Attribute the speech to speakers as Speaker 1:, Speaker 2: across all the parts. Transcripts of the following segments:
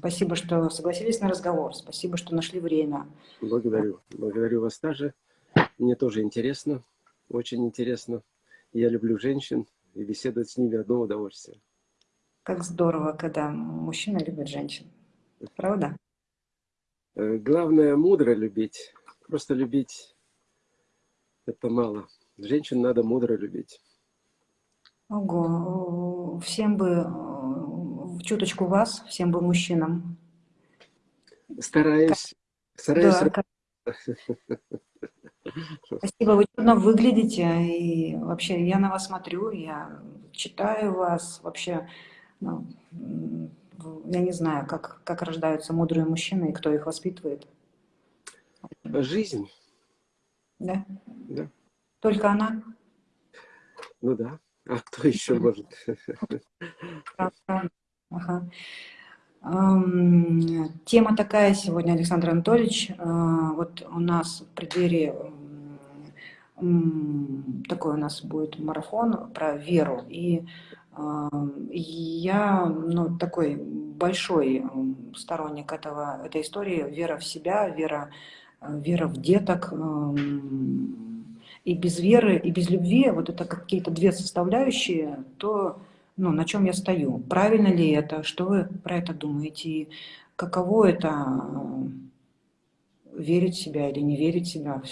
Speaker 1: Спасибо, что согласились на разговор. Спасибо, что нашли время.
Speaker 2: Благодарю. Благодарю вас также. Мне тоже интересно, очень интересно. Я люблю женщин, и беседовать с ними одно удовольствие.
Speaker 1: Как здорово, когда мужчина любит женщин. Правда?
Speaker 2: Э, главное мудро любить. Просто любить это мало. Женщин надо мудро любить.
Speaker 1: Ого, всем бы чуточку вас, всем бы мужчинам.
Speaker 2: Стараюсь. Стараюсь.
Speaker 1: Да, Спасибо, вы чудно выглядите, и вообще я на вас смотрю, я читаю вас, вообще, ну, я не знаю, как, как рождаются мудрые мужчины и кто их воспитывает.
Speaker 2: Жизнь.
Speaker 1: Да?
Speaker 2: Да.
Speaker 1: Только она?
Speaker 2: Ну да. А кто еще может?
Speaker 1: Ага. Тема такая сегодня, Александр Анатольевич. А, вот у нас в преддверии такой у нас будет марафон про веру. И я ну, такой большой сторонник этого, этой истории. Вера в себя, вера, вера в деток. И без веры, и без любви, вот это какие-то две составляющие, то ну, на чем я стою. Правильно ли это? Что вы про это думаете? И каково это верить в себя или не верить в себя?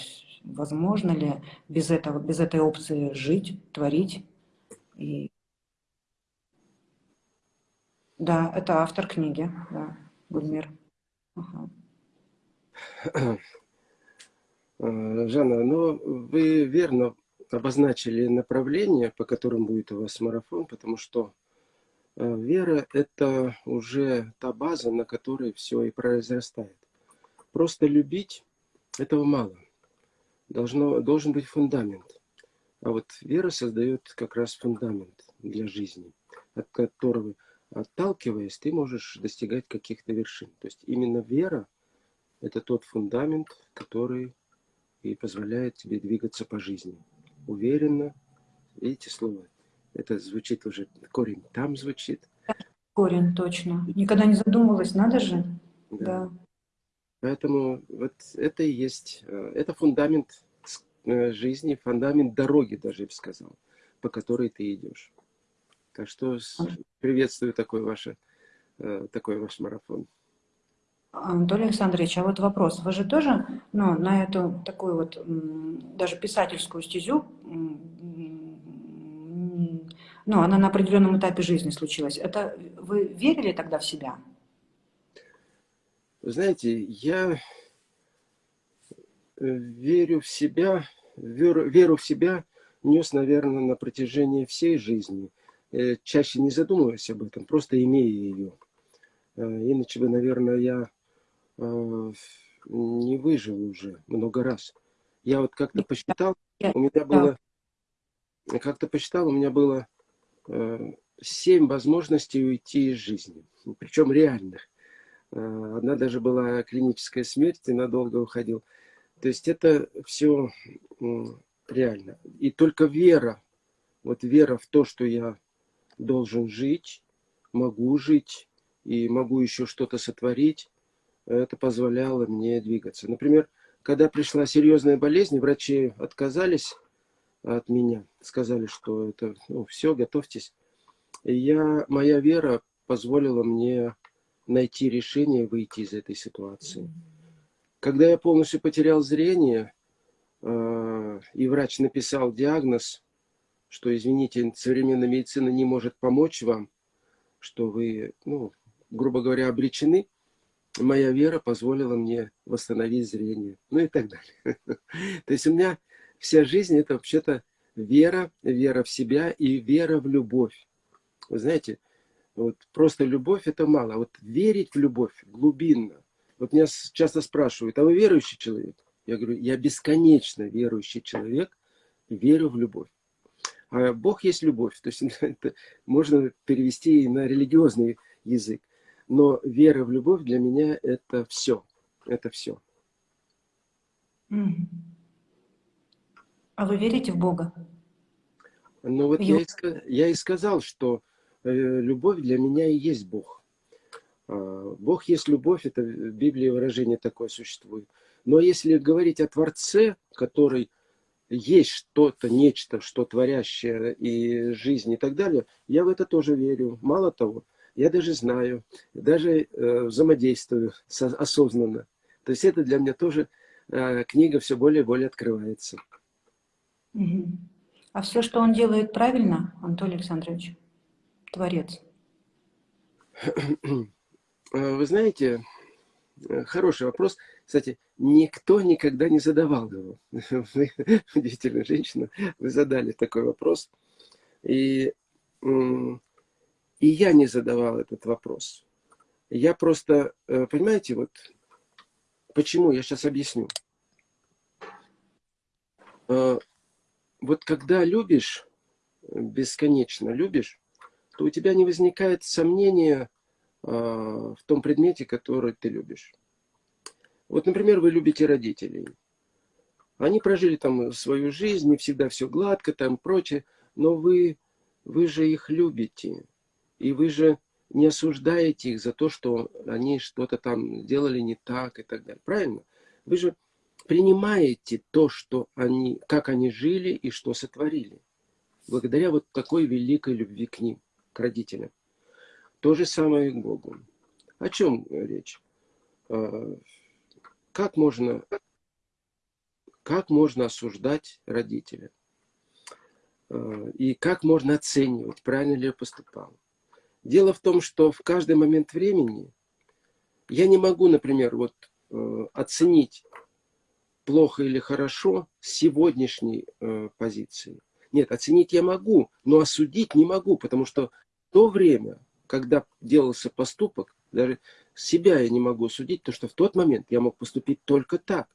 Speaker 1: Возможно ли без, этого, без этой опции жить, творить? И... Да, это автор книги, да, Гульмир.
Speaker 2: Жанна, ну вы верно обозначили направление, по которым будет у вас марафон, потому что э, вера – это уже та база, на которой все и произрастает. Просто любить – этого мало. Должно, должен быть фундамент. А вот вера создает как раз фундамент для жизни, от которого, отталкиваясь, ты можешь достигать каких-то вершин. То есть именно вера – это тот фундамент, который и позволяет тебе двигаться по жизни уверенно. Видите слово? Это звучит уже, корень там звучит.
Speaker 1: Корень, точно. Никогда не задумывалась, надо же. Да. да.
Speaker 2: Поэтому вот это и есть, э, это фундамент э, жизни, фундамент дороги, даже я бы сказал, по которой ты идешь. Так что приветствую такой, ваше, э, такой ваш марафон.
Speaker 1: Анатолий Александрович, а вот вопрос. Вы же тоже ну, на эту такую вот даже писательскую стезю, ну, она на определенном этапе жизни случилась. Это вы верили тогда в себя?
Speaker 2: Знаете, я э, верю в себя, веру, веру в себя нес, наверное, на протяжении всей жизни. Э, чаще не задумываясь об этом, просто имея ее. Э, иначе бы, наверное, я не выжил уже много раз. Я вот как-то посчитал, у меня было, как-то посчитал, у меня было э, семь возможностей уйти из жизни, причем реальных. Э, одна даже была клиническая смерть, и надолго уходил. То есть это все реально. И только вера, вот вера в то, что я должен жить, могу жить, и могу еще что-то сотворить, это позволяло мне двигаться. Например, когда пришла серьезная болезнь, врачи отказались от меня, сказали, что это ну, все, готовьтесь. И я, моя вера позволила мне найти решение выйти из этой ситуации. Когда я полностью потерял зрение, э, и врач написал диагноз, что, извините, современная медицина не может помочь вам, что вы, ну, грубо говоря, обречены, моя вера позволила мне восстановить зрение, ну и так далее. То есть у меня вся жизнь это вообще-то вера, вера в себя и вера в любовь. Вы знаете, вот просто любовь это мало, а вот верить в любовь глубинно. Вот меня часто спрашивают, а вы верующий человек? Я говорю, я бесконечно верующий человек, верю в любовь. А Бог есть любовь, то есть это можно перевести и на религиозный язык. Но вера в любовь для меня это все. Это все.
Speaker 1: А вы верите в Бога?
Speaker 2: Ну вот я и, я и сказал, что э, любовь для меня и есть Бог. А, Бог есть любовь, это в Библии выражение такое существует. Но если говорить о Творце, который есть что-то, нечто, что творящее и жизнь и так далее, я в это тоже верю. Мало того, я даже знаю, даже э, взаимодействую осознанно. То есть это для меня тоже э, книга все более и более открывается.
Speaker 1: А все, что он делает правильно, Анатолий Александрович, творец?
Speaker 2: Э, вы знаете, хороший вопрос. Кстати, никто никогда не задавал его. Вы, удивительная женщина, вы задали такой вопрос. И, и я не задавал этот вопрос. Я просто, э, понимаете, вот почему, я сейчас объясню. Вот когда любишь, бесконечно любишь, то у тебя не возникает сомнения, а, в том предмете, который ты любишь. Вот, например, вы любите родителей. Они прожили там свою жизнь, не всегда все гладко, там прочее, но вы, вы же их любите. И вы же не осуждаете их за то, что они что-то там делали не так и так далее. Правильно? Вы же принимаете то, что они, как они жили и что сотворили. Благодаря вот такой великой любви к ним, к родителям. То же самое и к Богу. О чем речь? А, как можно, как можно осуждать родителя? А, и как можно оценивать, правильно ли я поступал? Дело в том, что в каждый момент времени я не могу, например, вот э, оценить плохо или хорошо с сегодняшней э, позиции. Нет, оценить я могу, но осудить не могу, потому что то время когда делался поступок, даже себя я не могу судить, то что в тот момент я мог поступить только так.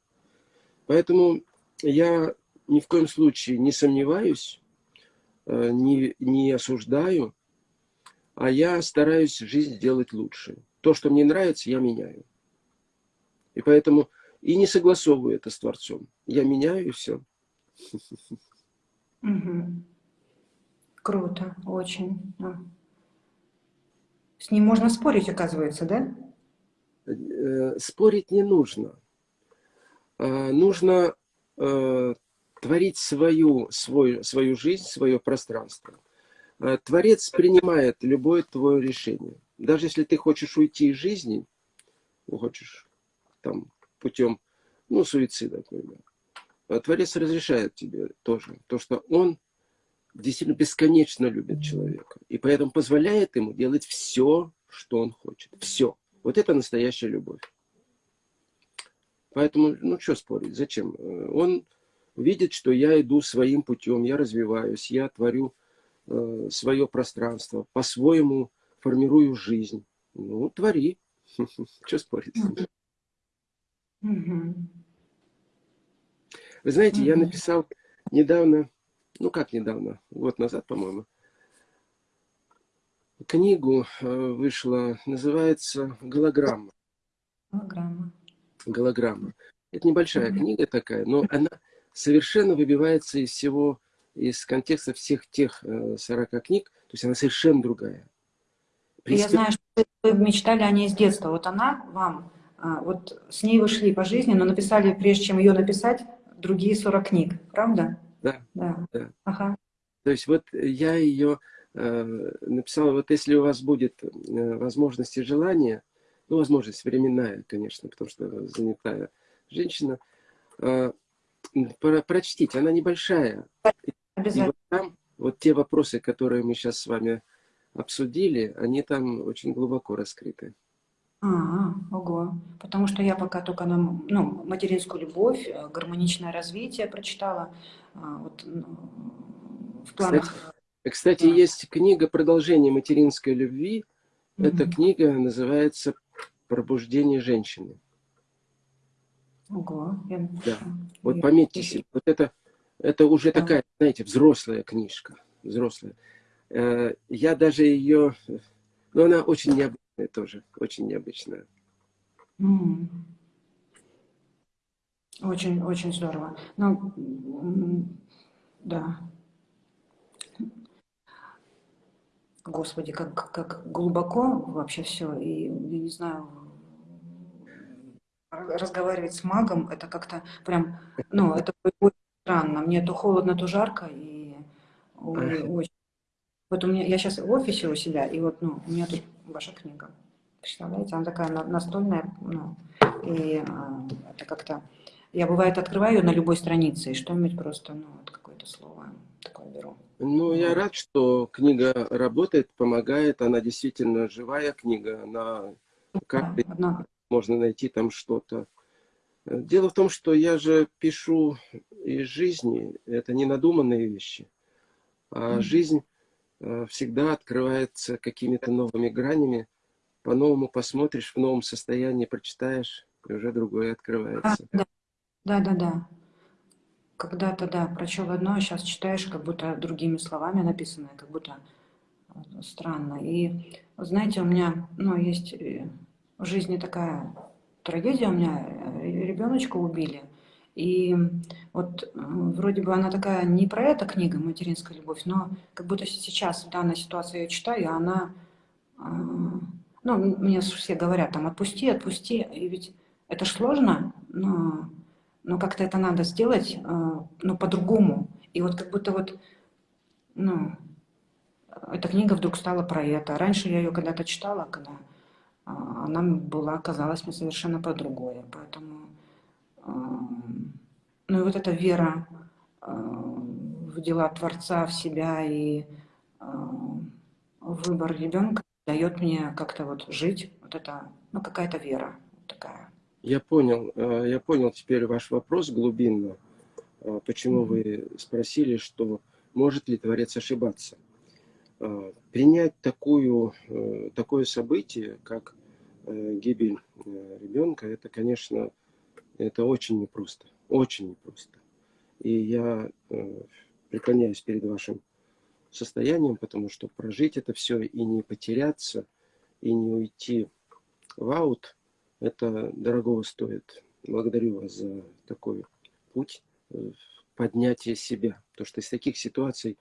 Speaker 2: Поэтому я ни в коем случае не сомневаюсь, э, не, не осуждаю, а я стараюсь жизнь делать лучше. То, что мне нравится, я меняю. И поэтому и не согласовываю это с Творцом. Я меняю и все.
Speaker 1: Угу. Круто, очень. С ним можно спорить, оказывается, да?
Speaker 2: Э, спорить не нужно. А, нужно э, творить свою, свою, свою жизнь, свое пространство. А, творец принимает любое твое решение. Даже если ты хочешь уйти из жизни, ну, хочешь там путем, ну, суицида, например, а Творец разрешает тебе тоже. То, что он действительно бесконечно любит человека. И поэтому позволяет ему делать все, что он хочет. Все. Вот это настоящая любовь. Поэтому, ну что спорить, зачем? Он видит, что я иду своим путем, я развиваюсь, я творю э, свое пространство, по-своему формирую жизнь. Ну, твори. Что спорить? Вы знаете, я написал недавно ну как недавно, год назад, по-моему, книгу э, вышла, называется «Голограмма».
Speaker 1: Голограмма.
Speaker 2: Голограмма. Это небольшая книга такая, но она совершенно выбивается из всего, из контекста всех тех 40 э, книг, то есть она совершенно другая.
Speaker 1: Приступ... Я знаю, что вы мечтали о ней с детства. Вот она вам, а, вот с ней вы шли по жизни, но написали, прежде чем ее написать, другие 40 книг, правда?
Speaker 2: Да.
Speaker 1: Да. да. Ага.
Speaker 2: То есть вот я ее э, написал, вот если у вас будет э, возможность и желание, ну, возможность временная, конечно, потому что занятая женщина, э, про, прочтите, она небольшая. И вот там вот те вопросы, которые мы сейчас с вами обсудили, они там очень глубоко раскрыты.
Speaker 1: А, ого. Потому что я пока только на ну, материнскую любовь, э, гармоничное развитие прочитала. А, вот, ну,
Speaker 2: в планах... Кстати, кстати да. есть книга «Продолжение материнской любви». Угу. Эта книга называется «Пробуждение женщины».
Speaker 1: Ого. Я...
Speaker 2: Да. Вот пометьте себе. Вот это, это уже да. такая, знаете, взрослая книжка. Взрослая. Э, я даже ее... Ну, она очень необычная тоже очень необычная.
Speaker 1: Очень, очень здорово. Ну, да. Господи, как, как глубоко вообще все. И, я не знаю, разговаривать с магом, это как-то прям, ну, это странно. Мне то холодно, то жарко, и очень. Вот у меня, я сейчас в офисе у себя, и вот, ну, у меня тут ваша книга. Представляете, она такая настольная, ну, и а, это как-то... Я, бывает, открываю ее на любой странице, и что-нибудь просто, ну, вот какое-то слово такое беру.
Speaker 2: Ну, я рад, что книга работает, помогает. Она действительно живая книга. Она как да, можно найти там что-то. Дело в том, что я же пишу из жизни. Это не надуманные вещи. А жизнь э, всегда открывается какими-то новыми гранями. По-новому посмотришь, в новом состоянии прочитаешь, и уже другое открывается.
Speaker 1: А, да, да, да. да когда-то, да, прочел одно, а сейчас читаешь, как будто другими словами написанное, как будто э, странно. И, знаете, у меня, ну, есть э, в жизни такая трагедия, у меня ребеночка убили. И вот вроде бы она такая не про это книга «Материнская любовь», но как будто сейчас в данной ситуации я читаю, и она... Ну, мне все говорят, там, отпусти, отпусти. И ведь это ж сложно, но но как-то это надо сделать, э, ну, по-другому. И вот как будто вот, ну, эта книга вдруг стала про это. Раньше я ее когда-то читала, когда э, она была, казалась мне совершенно про другое. Поэтому, ну и вот эта вера в дела Творца, в себя и выбор ребенка дает мне как-то вот жить, вот это, ну какая-то вера такая.
Speaker 2: Я понял, э, я понял теперь ваш вопрос глубинно. Э, почему вы спросили, что может ли Творец ошибаться? Э, принять такую, такое событие, как гибель ребенка, это, конечно, это очень непросто. Очень непросто. И я преклоняюсь перед вашим состоянием, потому что прожить это все и не потеряться, и не уйти в аут – это дорогого стоит. Благодарю вас за такой путь э, поднятия себя. Потому что из таких ситуаций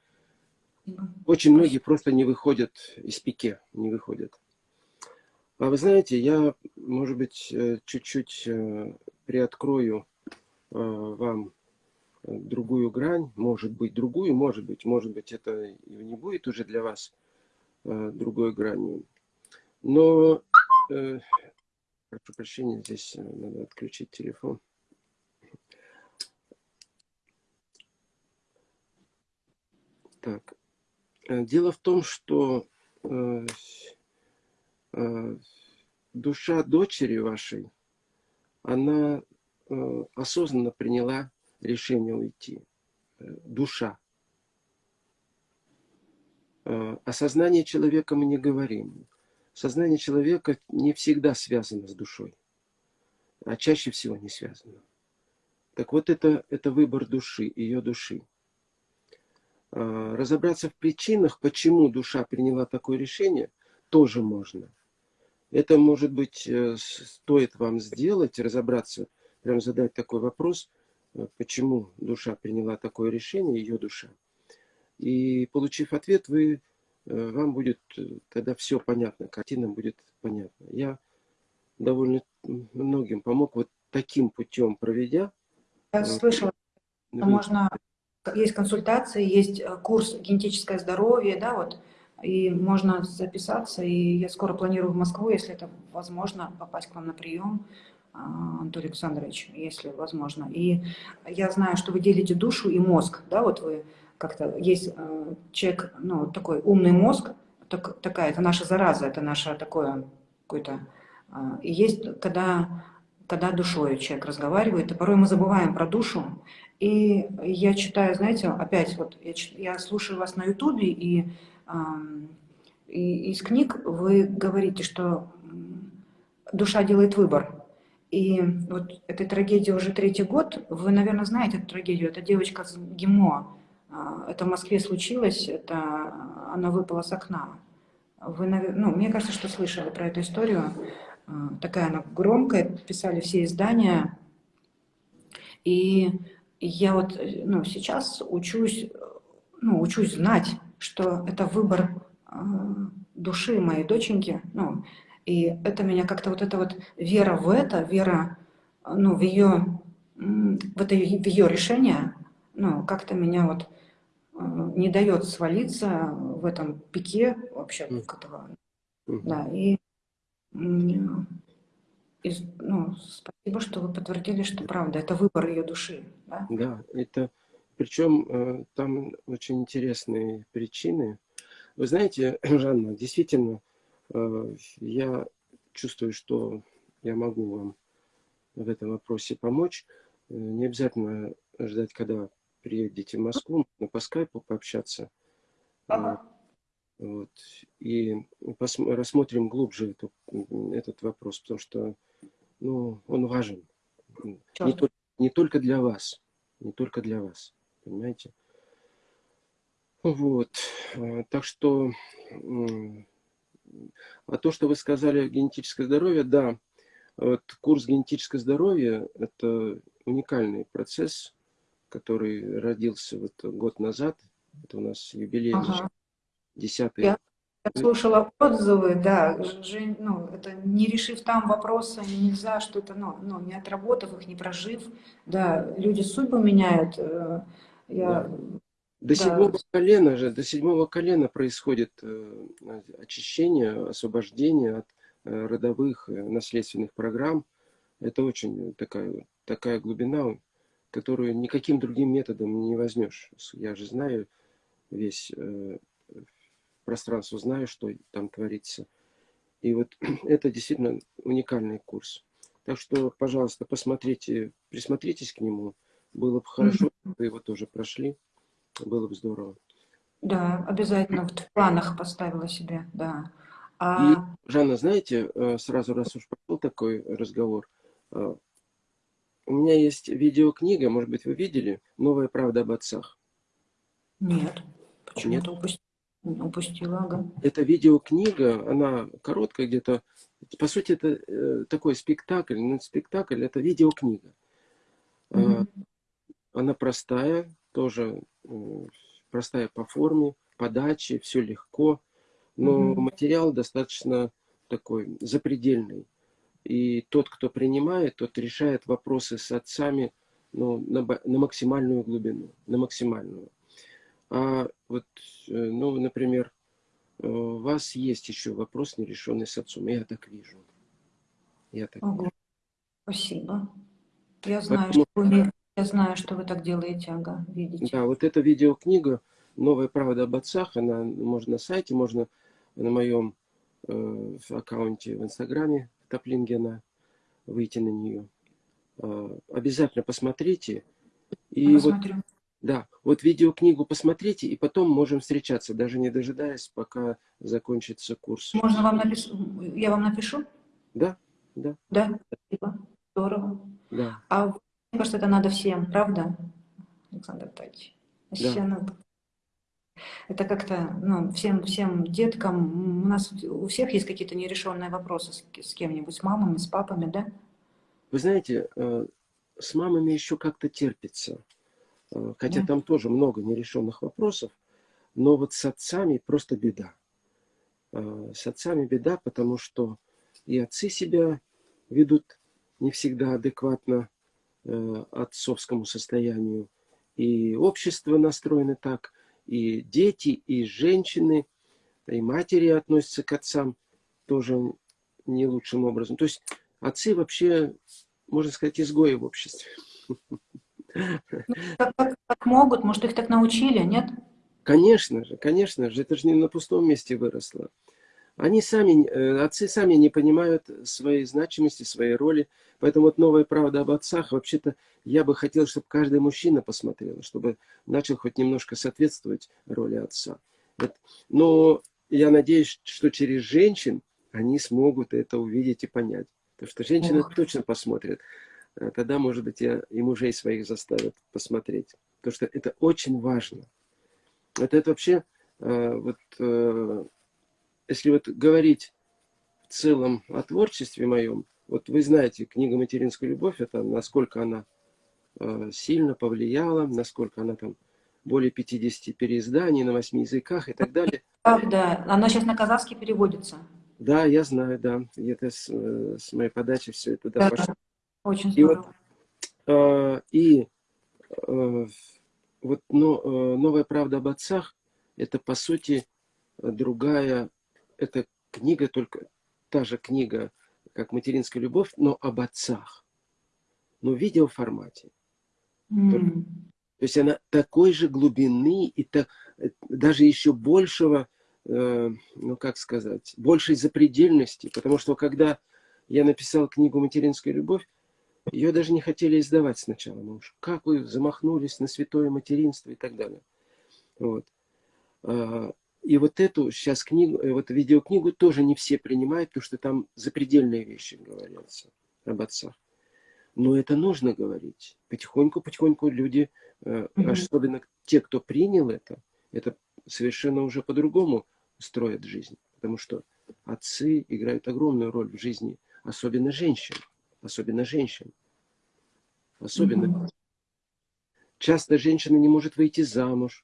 Speaker 2: очень многие просто не выходят из пике, не выходят. А вы знаете, я, может быть, э, чуть-чуть э, приоткрою вам другую грань, может быть, другую, может быть, может быть, это и не будет уже для вас другой гранью. Но Прошу прощения, здесь э, надо отключить телефон. Так. Э, дело в том, что э, э, душа дочери вашей, она э, осознанно приняла решение уйти. Э, душа. Э, о сознании человека мы не говорим сознание человека не всегда связано с душой, а чаще всего не связано. Так вот, это, это выбор души, ее души. Разобраться в причинах, почему душа приняла такое решение, тоже можно. Это, может быть, э, стоит вам сделать, разобраться, прям задать такой вопрос, э, почему душа приняла такое решение, ее душа. И получив ответ, вы Э, вам будет э, тогда все понятно, картина будет понятна. Я довольно многим помог вот таким путем проведя.
Speaker 1: Я слышала, что можно, есть консультации, есть курс генетическое здоровье, да, вот, и можно записаться, и я скоро планирую в Москву, если это возможно, попасть к вам на прием, Анатолий Александрович, если возможно. И я знаю, что вы делите душу и мозг, да, вот вы как-то есть э, человек, ну, такой умный мозг, так, такая, это наша зараза, это наше такое какое-то... Э, и есть, когда, когда душой человек разговаривает, и порой мы забываем про душу. И я читаю, знаете, опять вот, я, я слушаю вас на ютубе, и, и из книг вы говорите, что душа делает выбор. И вот этой трагедии уже третий год, вы, наверное, знаете эту трагедию, это девочка с ГИМО, а, это в Москве случилось, это она выпала с окна. Вы, ну, мне кажется, что слышали про эту историю. А, такая она громкая, писали все издания. И я вот ну, сейчас учусь, ну, учусь знать, что это выбор души моей доченьки. Ну, и это меня как-то вот эта вот вера в это, вера ну, в ее, в, это, в ее решение, ну, как-то меня вот не дает свалиться в этом пике вообще mm. этого. Mm. Да, и, и ну, спасибо, что вы подтвердили, что правда, это выбор ее души. Да,
Speaker 2: да это причем э, там очень интересные причины. Вы знаете, Жанна, действительно, э, я чувствую, что я могу вам в этом вопросе помочь. Э, не обязательно ждать, когда приедете в Москву, можно по скайпу пообщаться. Ага. Вот. И рассмотрим глубже эту, этот вопрос, потому что ну, он важен. Не, не только для вас. Не только для вас. Понимаете? Вот. Так что, а то, что вы сказали, генетическое здоровье, да, вот курс генетическое здоровье – это уникальный процесс, который родился вот год назад. Это у нас юбилей, ага. десятый.
Speaker 1: Я, я слушала отзывы, да, Жень, ну, это не решив там вопросы, нельзя что-то, ну, ну, не отработав их, не прожив, да, люди судьбу меняют. Э, я,
Speaker 2: да. До да. седьмого колена же, до седьмого колена происходит э, очищение, освобождение от э, родовых наследственных программ. Это очень такая, такая глубина которую никаким другим методом не возьмешь. Я же знаю весь э, пространство, знаю, что там творится. И вот это действительно уникальный курс. Так что, пожалуйста, посмотрите, присмотритесь к нему. Было бы хорошо, mm вы его тоже прошли. Было бы здорово.
Speaker 1: Да, обязательно в планах поставила себе, да.
Speaker 2: А... И, Жанна, знаете, э, сразу раз уж пошел такой разговор, э, у меня есть видеокнига, может быть, вы видели, «Новая правда об отцах».
Speaker 1: Нет, почему-то упустила. Упустила, ага.
Speaker 2: Это видеокнига, она короткая где-то. По сути, это э, такой спектакль. Но спектакль это видеокнига. Угу. Она простая, тоже простая по форме, подаче, все легко. Но угу. материал достаточно такой запредельный. И тот, кто принимает, тот решает вопросы с отцами ну, на, на максимальную глубину, на максимальную. А вот, э, ну, например, э, у вас есть еще вопрос, нерешенный с отцом. Я так вижу.
Speaker 1: Я так Ого. вижу. Спасибо. Я знаю, Поэтому... что вы, я знаю, что вы так делаете, ага, видите.
Speaker 2: Да, вот эта видеокнига «Новая правда об отцах», она можно на сайте, можно на моем э, аккаунте в Инстаграме Топлингена, выйти на нее. А, обязательно посмотрите. И вот, да, вот видеокнигу посмотрите, и потом можем встречаться, даже не дожидаясь, пока закончится курс.
Speaker 1: Можно вам написать? Я вам напишу?
Speaker 2: Да, да.
Speaker 1: Да, спасибо. Здорово.
Speaker 2: Да.
Speaker 1: А мне кажется, это надо всем, правда, Александр Тач? Да. Это как-то, ну, всем, всем деткам, у нас у всех есть какие-то нерешенные вопросы с, с кем-нибудь, с мамами, с папами, да?
Speaker 2: Вы знаете, э, с мамами еще как-то терпится. Э, хотя да. там тоже много нерешенных вопросов. Но вот с отцами просто беда. Э, с отцами беда, потому что и отцы себя ведут не всегда адекватно отцовскому состоянию. И общество настроено так – и дети, и женщины, и матери относятся к отцам тоже не лучшим образом. То есть отцы вообще, можно сказать, изгои в обществе.
Speaker 1: Как, как, как могут, может, их так научили, нет?
Speaker 2: Конечно же, конечно же, это же не на пустом месте выросло. Они сами, э, отцы сами не понимают своей значимости, своей роли. Поэтому вот новая правда об отцах, вообще-то я бы хотел, чтобы каждый мужчина посмотрел, чтобы начал хоть немножко соответствовать роли отца. Но я надеюсь, что через женщин они смогут это увидеть и понять. Потому что женщины Ох. точно посмотрят. А тогда, может быть, я и мужей своих заставят посмотреть. Потому что это очень важно. Это, это вообще, э, вот, э, если вот говорить в целом о творчестве моем, вот вы знаете, книга «Материнская любовь», это насколько она э, сильно повлияла, насколько она там более 50 переизданий на 8 языках и так далее.
Speaker 1: Да, да. Она сейчас на казахский переводится.
Speaker 2: Да, я знаю, да. Это с, э, с моей подачи все это да, пошло.
Speaker 1: Очень
Speaker 2: И вот,
Speaker 1: здорово.
Speaker 2: а, и а, вот но, а, новая правда об отцах это по сути другая, это книга только та же книга, как материнская любовь, но об отцах, но в видеоформате.
Speaker 1: М.
Speaker 2: То есть она такой же глубины и так, даже еще большего, э, ну как сказать, большей запредельности. Потому что когда я написал книгу «Материнская любовь», ее даже не хотели издавать сначала. Ну как вы замахнулись на святое материнство и так далее. Вот. И вот эту сейчас книгу, э, вот видеокнигу тоже не все принимают, потому что там запредельные вещи говорятся об отцах. Но это нужно говорить. Потихоньку-потихоньку люди, э,
Speaker 1: Мгм.
Speaker 2: особенно те, кто принял это, это совершенно уже по-другому строят жизнь. Потому что отцы играют огромную роль в жизни, особенно женщин. Особенно женщин. Особенно.
Speaker 1: Мгм.
Speaker 2: Часто женщина не может выйти замуж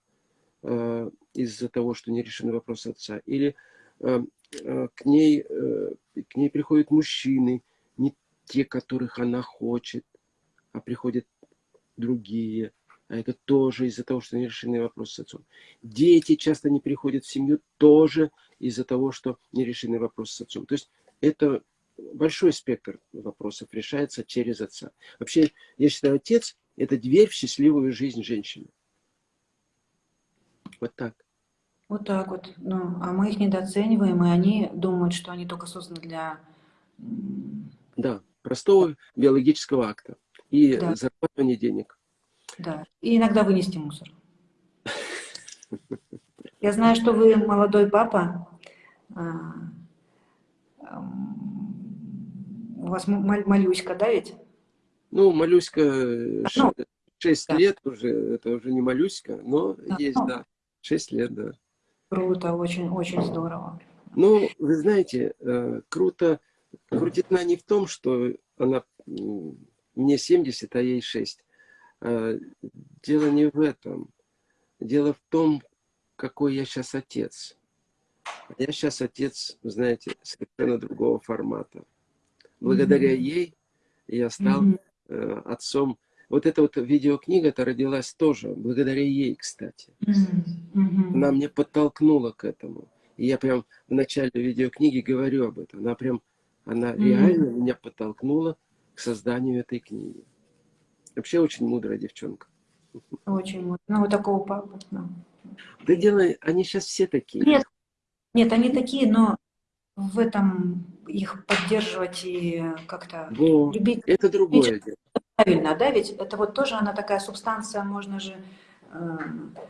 Speaker 2: э, из-за того, что не решены вопросы отца. Или э, э, к, ней, э, к ней приходят мужчины, не те, которых она хочет, а приходят другие. А это тоже из-за того, что не решены вопросы с отцом. Дети часто не приходят в семью тоже из-за того, что не решены вопросы с отцом. То есть это большой спектр вопросов решается через отца. Вообще, я считаю, отец – это дверь в счастливую жизнь женщины. Вот так.
Speaker 1: Вот так вот. Ну, а мы их недооцениваем, и они думают, что они только созданы для...
Speaker 2: Да, простого биологического акта и
Speaker 1: Да.
Speaker 2: зарабатывания денег.
Speaker 1: Да. И иногда вынести мусор. Я знаю, что вы молодой папа. А, У вас малюська, да ведь?
Speaker 2: Ну, малюська э,
Speaker 1: Ну,
Speaker 2: 6
Speaker 1: да.
Speaker 2: лет уже, это уже не малюська, но
Speaker 1: Да,
Speaker 2: есть,
Speaker 1: ну.
Speaker 2: да, 6 лет, да.
Speaker 1: Круто, очень, очень здорово.
Speaker 2: Ну, вы знаете, э, круто, крутизна не в том, что она мне 70, а ей 6. Э, Дело не в этом. Дело в том, какой я сейчас отец. Я сейчас отец, знаете, совершенно другого формата. Благодаря
Speaker 1: Мгм.
Speaker 2: ей я стал
Speaker 1: Мгм.
Speaker 2: э, отцом. Вот эта вот видеокнига-то родилась тоже благодаря ей, кстати.
Speaker 1: Мгм. Мгм.
Speaker 2: Она мне подтолкнула к этому. И я прям в начале видеокниги говорю об этом. Она прям, она
Speaker 1: Мгм.
Speaker 2: реально меня подтолкнула к созданию этой книги. Вообще очень мудрая девчонка.
Speaker 1: Очень. вот. Ну, вот такого папы. да.
Speaker 2: Дело, они сейчас все такие.
Speaker 1: Нет, нет, они такие, но в этом их поддерживать и как-то любить
Speaker 2: это другое дело.
Speaker 1: Правильно, да, ведь это вот тоже она такая субстанция, можно же э,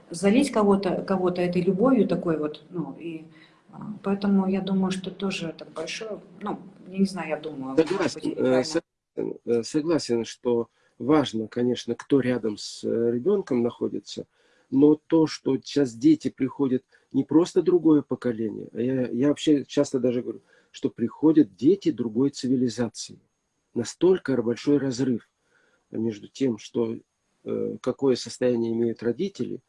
Speaker 1: залить кого-то кого этой любовью такой вот, ну, и э, поэтому я думаю, что тоже это большое, ну, я не знаю, я думаю.
Speaker 2: Согласен,
Speaker 1: быть,
Speaker 2: э, согласен, э, согласен, что важно, конечно, кто рядом с э, ребенком находится, но то, что сейчас дети приходят не просто другое поколение, а я, я вообще часто даже говорю, что приходят дети другой цивилизации. Настолько большой разрыв между тем, что, э, какое состояние имеют родители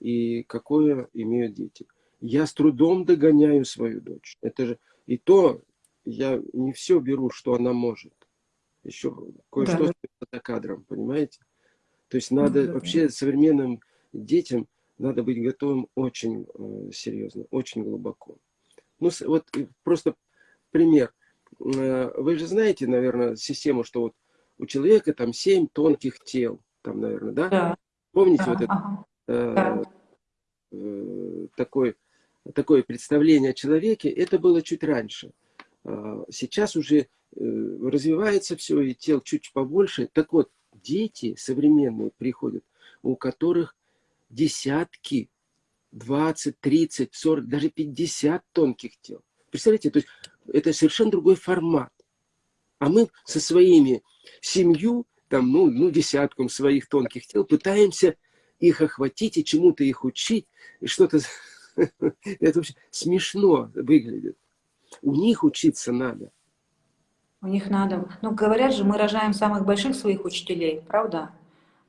Speaker 2: и какое имеют дети. Я с трудом догоняю свою дочь. Это же и то я не все беру, что она может. Еще кое-что
Speaker 1: Да.
Speaker 2: за кадром, понимаете? То есть надо
Speaker 1: Да, да,
Speaker 2: вообще современным детям надо быть готовым очень э, серьезно, очень глубоко. Ну, вот просто пример. Э, Вы же знаете, наверное, систему, что вот у человека там семь тонких тел, там, наверное, да?
Speaker 1: Да,
Speaker 2: Помните
Speaker 1: да,
Speaker 2: вот это
Speaker 1: ага,
Speaker 2: э,
Speaker 1: да.
Speaker 2: э, такой, такое представление о человеке? Это было чуть раньше. А, Сейчас уже э, развивается все, и тел чуть побольше. Так вот, дети современные приходят, у которых десятки, 20, 30, 40, даже 50 тонких тел. Представляете, то есть это совершенно другой формат. А мы со своими семью, там, ну, ну, десятком своих тонких тел пытаемся их охватить и чему-то их учить, и что-то... Это вообще смешно выглядит. У них учиться надо.
Speaker 1: У них надо. Ну, говорят же, мы рожаем самых больших своих учителей, правда?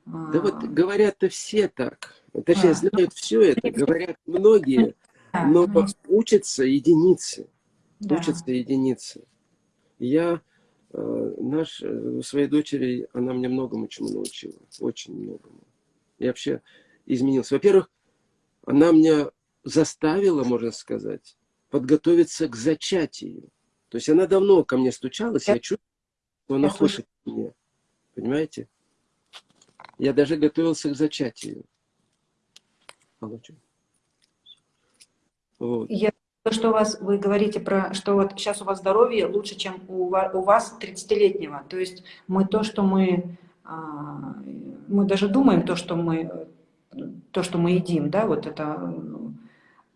Speaker 2: Да вот говорят-то все так. Точнее, а. знают все это, говорят многие, но учатся единицы. Да. Учатся единицы. Я, наш, э, своей дочери, она мне многому чему научила. Очень многому. Я вообще изменился. Во-первых, она меня заставила, можно сказать, подготовиться к зачатию. То есть она давно ко мне стучалась, я чувствую, что она хочет меня. Понимаете? Я даже готовился к зачатию.
Speaker 1: Получу. Вот. Я то, что у вас, вы говорите про, что вот сейчас у вас здоровье лучше, чем у у вас 30-летнего. То есть мы то, что мы, а, мы даже думаем то, что мы, то, что мы едим, да, вот это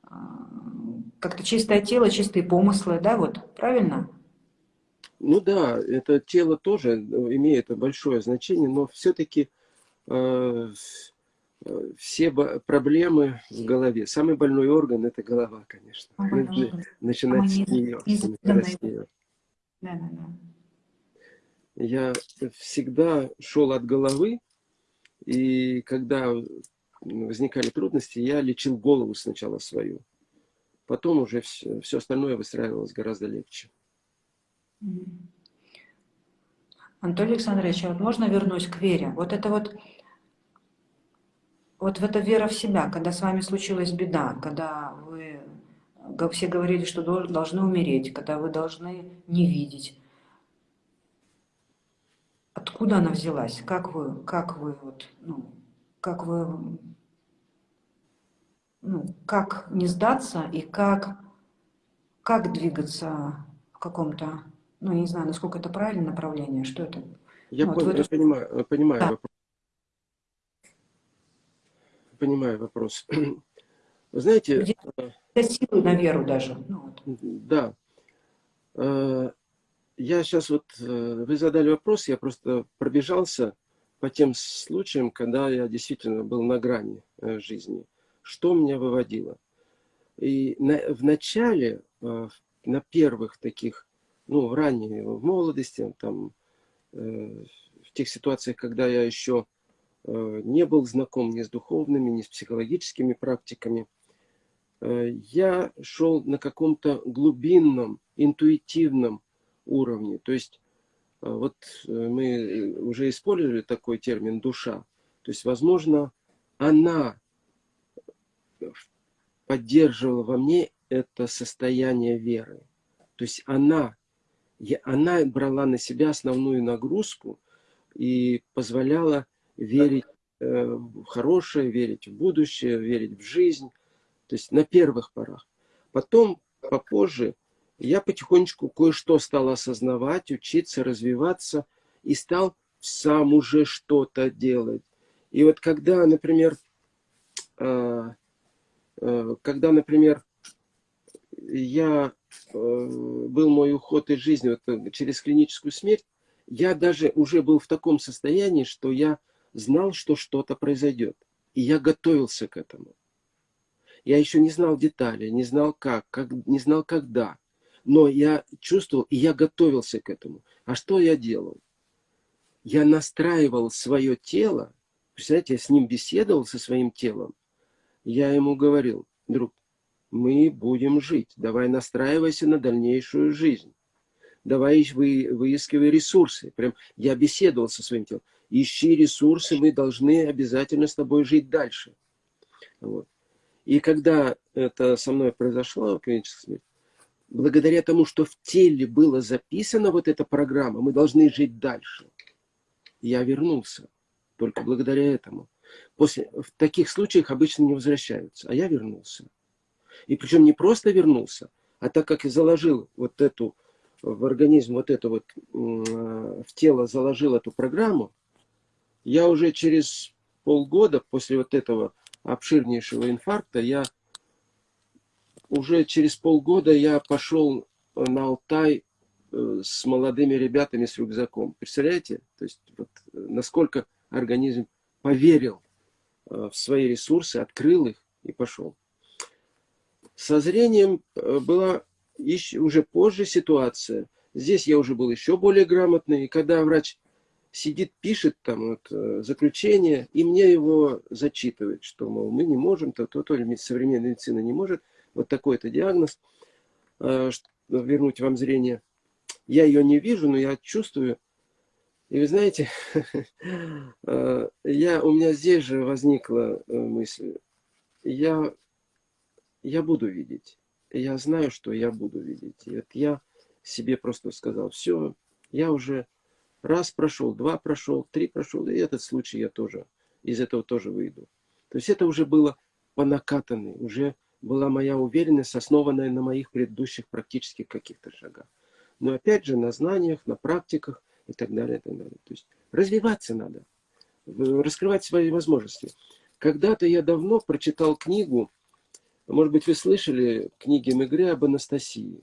Speaker 1: а, как-то чистое тело, чистые помыслы, да, вот, правильно?
Speaker 2: Ну да, это тело тоже имеет большое значение, но все-таки э, все проблемы в голове. Самый больной орган – это голова, конечно. Начинать с нее. С нее. Да, да, да. Я всегда шел от головы, и когда возникали трудности, я лечил голову сначала свою. Потом уже все, все остальное выстраивалось гораздо легче.
Speaker 1: Анатолий Александрович, а вот можно вернусь к вере? Вот это вот вот в это вера в себя, когда с вами случилась беда, когда вы все говорили, что должны умереть, когда вы должны не видеть. Откуда она взялась? Как вы, как вы, вот, ну, как вы, ну, как не сдаться и как, как двигаться в каком-то, ну, не знаю, насколько это правильное направление, что это?
Speaker 2: Я,
Speaker 1: ну,
Speaker 2: понял, вот я эту... понимаю, понимаю да. вопрос понимаю вопрос. Вы знаете... Где
Speaker 1: э, силы на веру даже.
Speaker 2: Ну, да. Э, я сейчас вот... Э, вы задали вопрос, я просто пробежался по тем случаям, когда я действительно был на грани жизни. Что меня выводило? И на, в начале, на первых таких, ну, в ранней, в молодости, там, в тех ситуациях, когда я еще Э, не был знаком ни с духовными, ни с психологическими практиками. Э, я шел на каком-то глубинном, интуитивном уровне. То есть э, вот мы уже использовали такой термин «душа». То есть, возможно, она поддерживала во мне это состояние веры. То есть она, она брала на себя основную нагрузку и позволяла верить э, в хорошее, верить в будущее, верить в жизнь. То есть на первых порах. Потом, попозже, я потихонечку кое-что стал осознавать, учиться, развиваться и стал сам уже что-то делать. И вот когда, например, э, э, когда, например, я был мой уход из жизни вот, через клиническую смерть, я даже уже был в таком состоянии, что я знал, что что-то произойдет. И я готовился к этому. Я еще не знал деталей, не знал как, как, не знал когда. Но я чувствовал, и я готовился к этому. А что я делал? Я настраивал свое тело, представляете, я с ним беседовал, со своим телом. Я ему говорил, друг, мы будем жить, давай настраивайся на дальнейшую жизнь. Давай вы, выискивай ресурсы. Прям я беседовал со своим телом ищи ресурсы, мы должны обязательно с тобой жить дальше. Вот. И когда это со мной произошло, клиническая благодаря тому, что в теле было записано вот эта программа, мы должны жить дальше, я вернулся. Только благодаря этому. После, в таких случаях обычно не возвращаются, а я вернулся. И причем не просто вернулся, а так как я заложил вот эту в организм, вот эту вот в тело заложил эту программу, я уже через полгода после вот этого обширнейшего инфаркта, я уже через полгода я пошел на Алтай э, с молодыми ребятами с рюкзаком. Представляете? То есть вот, насколько организм поверил э, в свои ресурсы, открыл их и пошел. Со зрением э, была еще, уже позже ситуация. Здесь я уже был еще более грамотный. И когда врач сидит, пишет там вот, э, заключение, и мне его зачитывает, что, мол, мы не можем, то, то, то, современная медицина не может, вот такой-то диагноз, э, вернуть вам зрение. Я ее не вижу, но я чувствую. И вы знаете, э, я, у меня здесь же возникла мысль, я, я буду видеть. Я знаю, что я буду видеть. И вот я себе просто сказал, все, я уже Раз прошел, два прошел, три прошел, и этот случай я тоже, из этого тоже выйду. То есть это уже было по накатанной, уже была моя уверенность, основанная на моих предыдущих практических каких-то шагах. Но опять же на знаниях, на практиках и так далее, и так далее. То есть развиваться надо, раскрывать свои возможности. Когда-то я давно прочитал книгу, может быть, вы слышали книги Мегре об Анастасии.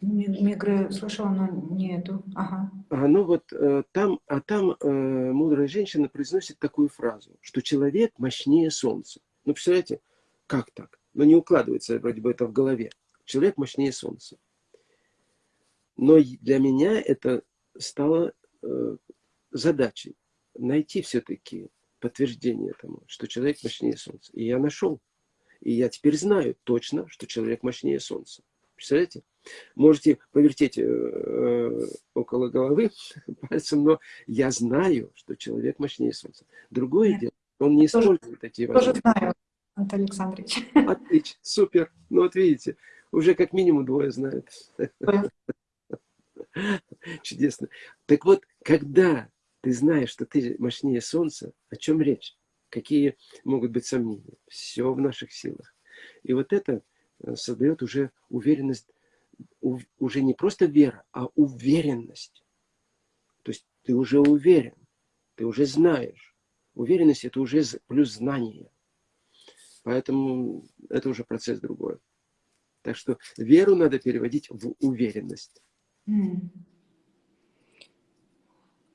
Speaker 1: Мигры слышала, но не эту. Ага.
Speaker 2: А, ну вот э, там, а там э, мудрая женщина произносит такую фразу, что человек мощнее солнца. Ну, представляете, как так? Ну, не укладывается вроде бы это в голове. Человек мощнее солнца. Но для меня это стало э, задачей найти все-таки подтверждение тому, что человек мощнее солнца. И я нашел. И я теперь знаю точно, что человек мощнее солнца. Представляете? Можете повертеть э, э, около головы пальцем, но я знаю, что человек мощнее Солнца. Другое Нет. дело, он не использует тоже, такие
Speaker 1: возможности. Тоже знаю, Антон Александрович.
Speaker 2: Отлично, супер. Ну вот видите, уже как минимум двое знают. Чудесно. Так вот, когда ты знаешь, что ты мощнее Солнца, о чем речь? Какие могут быть сомнения? Все в наших силах. И вот это создает уже уверенность уже не просто вера, а уверенность. То есть ты уже уверен, ты уже знаешь. Уверенность это уже плюс знание. Поэтому это уже процесс другой. Так что веру надо переводить в уверенность.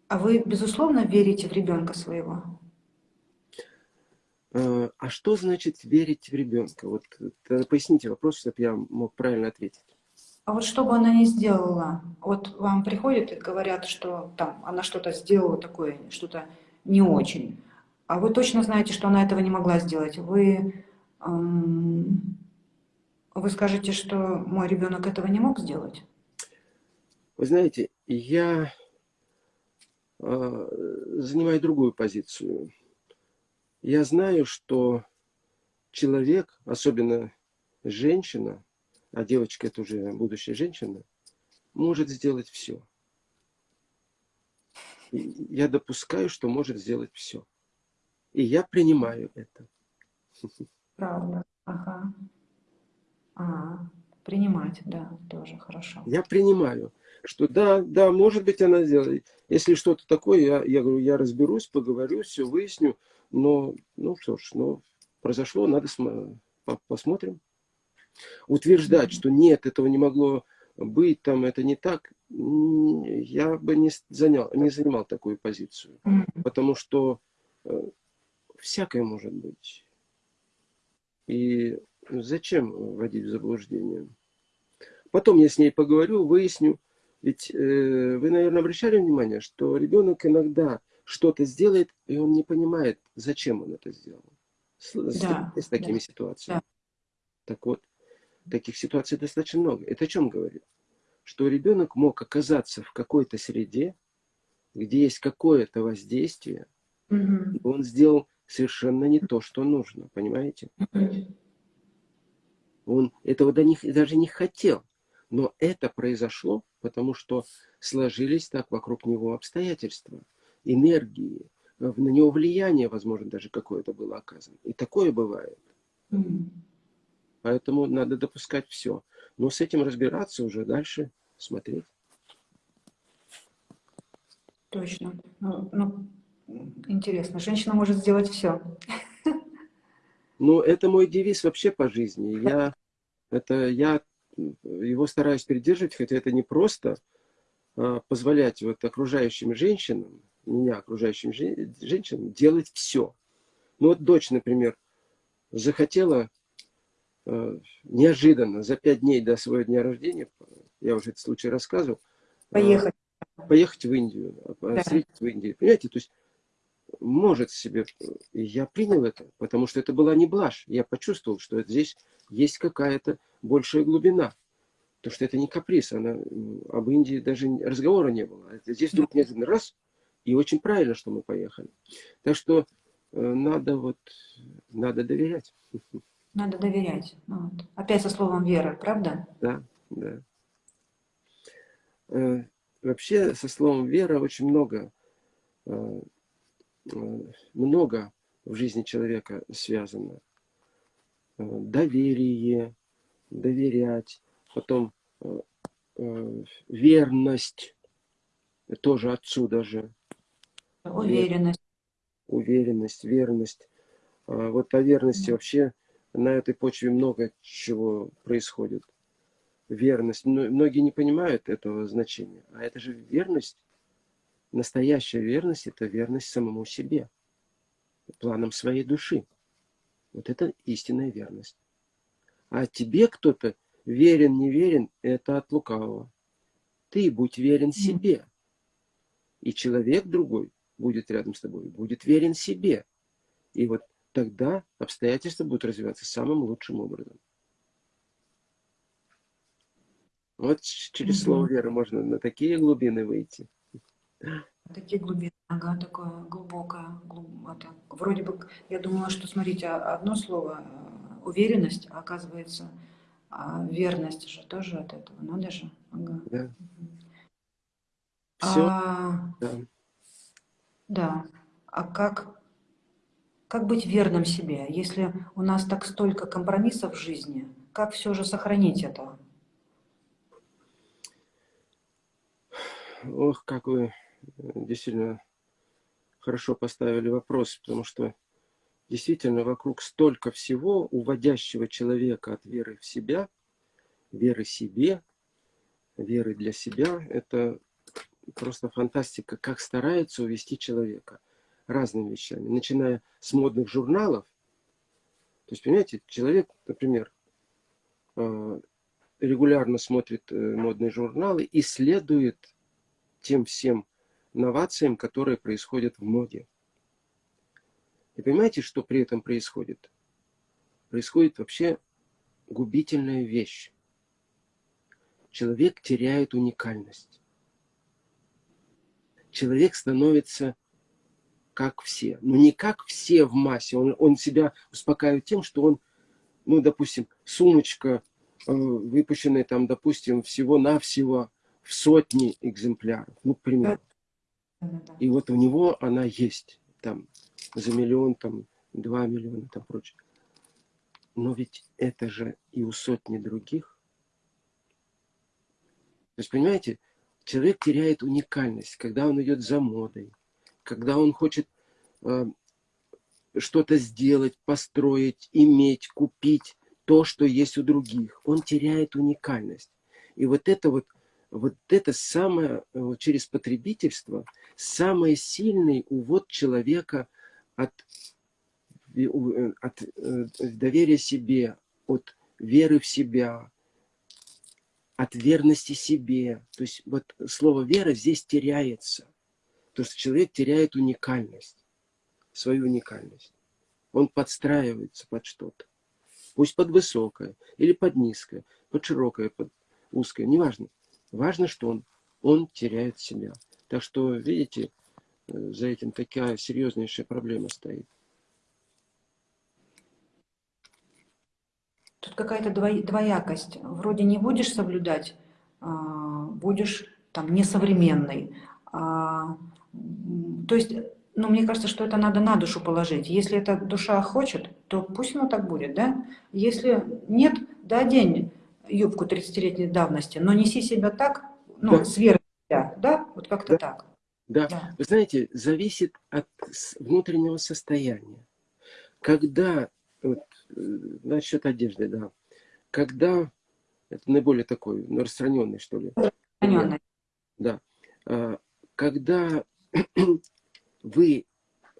Speaker 1: А вы, безусловно, верите в ребенка своего?
Speaker 2: А, а что значит верить в ребенка? Вот поясните вопрос, чтобы я мог правильно ответить.
Speaker 1: А вот что бы она ни сделала, вот вам приходят и говорят, что там она что-то сделала такое, что-то не очень, а вы точно знаете, что она этого не могла сделать. Вы, эм, вы скажете, что мой ребенок этого не мог сделать?
Speaker 2: Вы знаете, я э, занимаю другую позицию. Я знаю, что человек, особенно женщина, а девочка это уже будущая женщина, может сделать все. Я допускаю, что может сделать все. И я принимаю это.
Speaker 1: Правда. Ага. А, принимать, да, тоже хорошо.
Speaker 2: Я принимаю, что да, да, может быть она сделает. Если что-то такое, я, я говорю, я разберусь, поговорю, все выясню. Но, ну что ж, ну, произошло, надо посмотрим. Утверждать, что нет, этого не могло быть, там это не так, я бы не, занял, не занимал такую позицию. Потому что э, всякое может быть. И зачем вводить в заблуждение? Потом я с ней поговорю, выясню. Ведь э, вы, наверное, обращали внимание, что ребенок иногда что-то сделает, и он не понимает, зачем он это сделал. С, да, с, такими да, ситуациями. Да. Так вот, таких ситуаций достаточно много. Это о чем говорит? Что ребенок мог оказаться в какой-то среде, где есть какое-то воздействие, угу. он сделал совершенно не то, что нужно, понимаете? Он этого до них даже не хотел. Но это произошло, потому что сложились так вокруг него обстоятельства, энергии, на него влияние, возможно, даже какое-то было оказано. И такое бывает. Mm Поэтому надо допускать все. Но с этим разбираться уже дальше, смотреть.
Speaker 1: Точно. Ну, ну, интересно, женщина может сделать все.
Speaker 2: Ну, это мой девиз вообще по жизни. Я, это, я его стараюсь придерживать, хотя это не просто а, позволять вот окружающим женщинам, меня окружающим женщинам, делать все. Ну вот дочь, например, захотела Э, неожиданно, за пять дней до своего дня рождения, я уже этот случай рассказывал.
Speaker 1: Поехать.
Speaker 2: поехать в Индию, а,
Speaker 1: Да.
Speaker 2: встретить в Индии. Понимаете, то есть может себе... Я принял это, потому что это была не блажь. Я почувствовал, что здесь есть какая-то большая глубина. То, что это не каприз, она, об Индии даже разговора не было. Это Здесь вдруг неожиданно раз, и очень правильно, что мы поехали. Так что э, надо вот, надо доверять.
Speaker 1: Надо доверять. Ну вот. Опять со словом вера, правда?
Speaker 2: Да, да. Э, Вообще со словом вера очень много, э, много в жизни человека связано. Доверие, доверять, потом верность, тоже отсюда же,
Speaker 1: Уверенность.
Speaker 2: уверенность, верность. А Вот о верности вообще на этой почве много чего происходит. Верность. Мно- Многие не понимают этого значения. А это же верность. Настоящая верность – это верность самому себе. Планам своей души. Вот это истинная верность. А тебе кто-то верен, не верен – это от лукавого. Ты будь верен себе. И человек другой будет рядом с тобой, будет верен себе. И вот тогда обстоятельства будут развиваться самым лучшим образом. Вот через слово веры можно на такие глубины выйти.
Speaker 1: Такие глубины, ага, такое глубокое. глуб- это, вроде бы, я думала, что, смотрите, а- одно слово э, уверенность, а оказывается, а верность же тоже от этого, надо же. Ага.
Speaker 2: Да. Все,
Speaker 1: А,
Speaker 2: да.
Speaker 1: Да. А как, как быть верным себе, если у нас так столько компромиссов в жизни? Как все же сохранить это?
Speaker 2: Ох, как вы э, действительно хорошо поставили вопрос, потому что действительно вокруг столько всего, уводящего человека от веры в себя, веры себе, веры для себя. Это просто фантастика, как стараются увести человека разными вещами, начиная с модных журналов. То есть, понимаете, человек, например, э, регулярно смотрит э, модные журналы и следует тем всем новациям, которые происходят в моде. И понимаете, что при этом происходит? Происходит вообще губительная вещь. Человек теряет уникальность. Человек становится как все. Но не как все в массе. Он, он себя успокаивает тем, что он, ну, допустим, сумочка, э, выпущенная там, допустим, всего-навсего в сотни экземпляров. Ну, к примеру. И вот у него она есть. Там за миллион, там два миллиона, там прочее. Но ведь это же и у сотни других. То есть, понимаете, человек теряет уникальность, когда он идет за модой, когда он хочет э, что-то сделать, построить, иметь, купить то, что есть у других. Он теряет уникальность. И вот это вот, вот это самое, э, вот через потребительство, самый сильный увод человека от, э, от э, доверия себе, от веры в себя, от верности себе. То есть вот слово вера здесь теряется. То, что человек теряет уникальность, свою уникальность. Он подстраивается под что-то. Пусть под высокое, или под низкое, под широкое, под узкое, неважно. Важно, что он, он теряет себя. Так что, видите, э, за этим такая серьезнейшая проблема стоит.
Speaker 1: Какая-то двоякость. Вроде не будешь соблюдать, а, будешь там несовременный. А, То есть, ну, мне кажется, что это надо на душу положить. Если эта душа хочет, то пусть оно так будет, да? Если нет, да, одень юбку 30-летней давности, но неси себя так, ну,
Speaker 2: Да.
Speaker 1: с верой в себя, да? Вот как-то
Speaker 2: Да.
Speaker 1: так.
Speaker 2: Да,
Speaker 1: Да.
Speaker 2: вы знаете, зависит от внутреннего состояния. Когда, вот, насчет одежды, да, когда, это наиболее такой, ну, распространенный, что ли,
Speaker 1: Распространенная.
Speaker 2: да, а, когда вы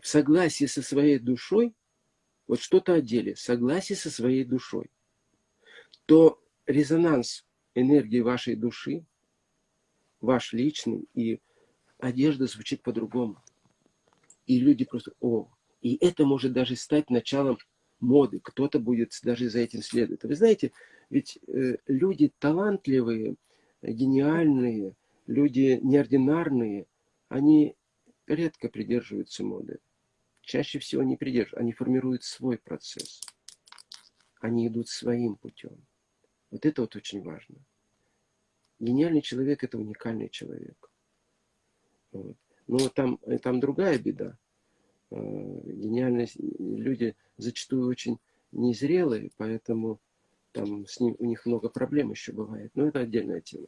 Speaker 2: в согласии со своей душой, вот что-то одели, в согласии со своей душой, то резонанс энергии вашей души ваш личный, и одежда звучит по-другому. И люди просто, о, и это может даже стать началом моды. Кто-то будет даже за этим следовать. Вы знаете, ведь э, люди талантливые, гениальные, люди неординарные, они редко придерживаются моды. Чаще всего не придерживаются, они формируют свой процесс. Они идут своим путем. Вот это вот очень важно. Гениальный человек – это уникальный человек. Вот. Но там, там другая беда. Э, гениальные люди зачастую очень незрелые, поэтому там с ним, у них много проблем еще бывает. Но это отдельная тема.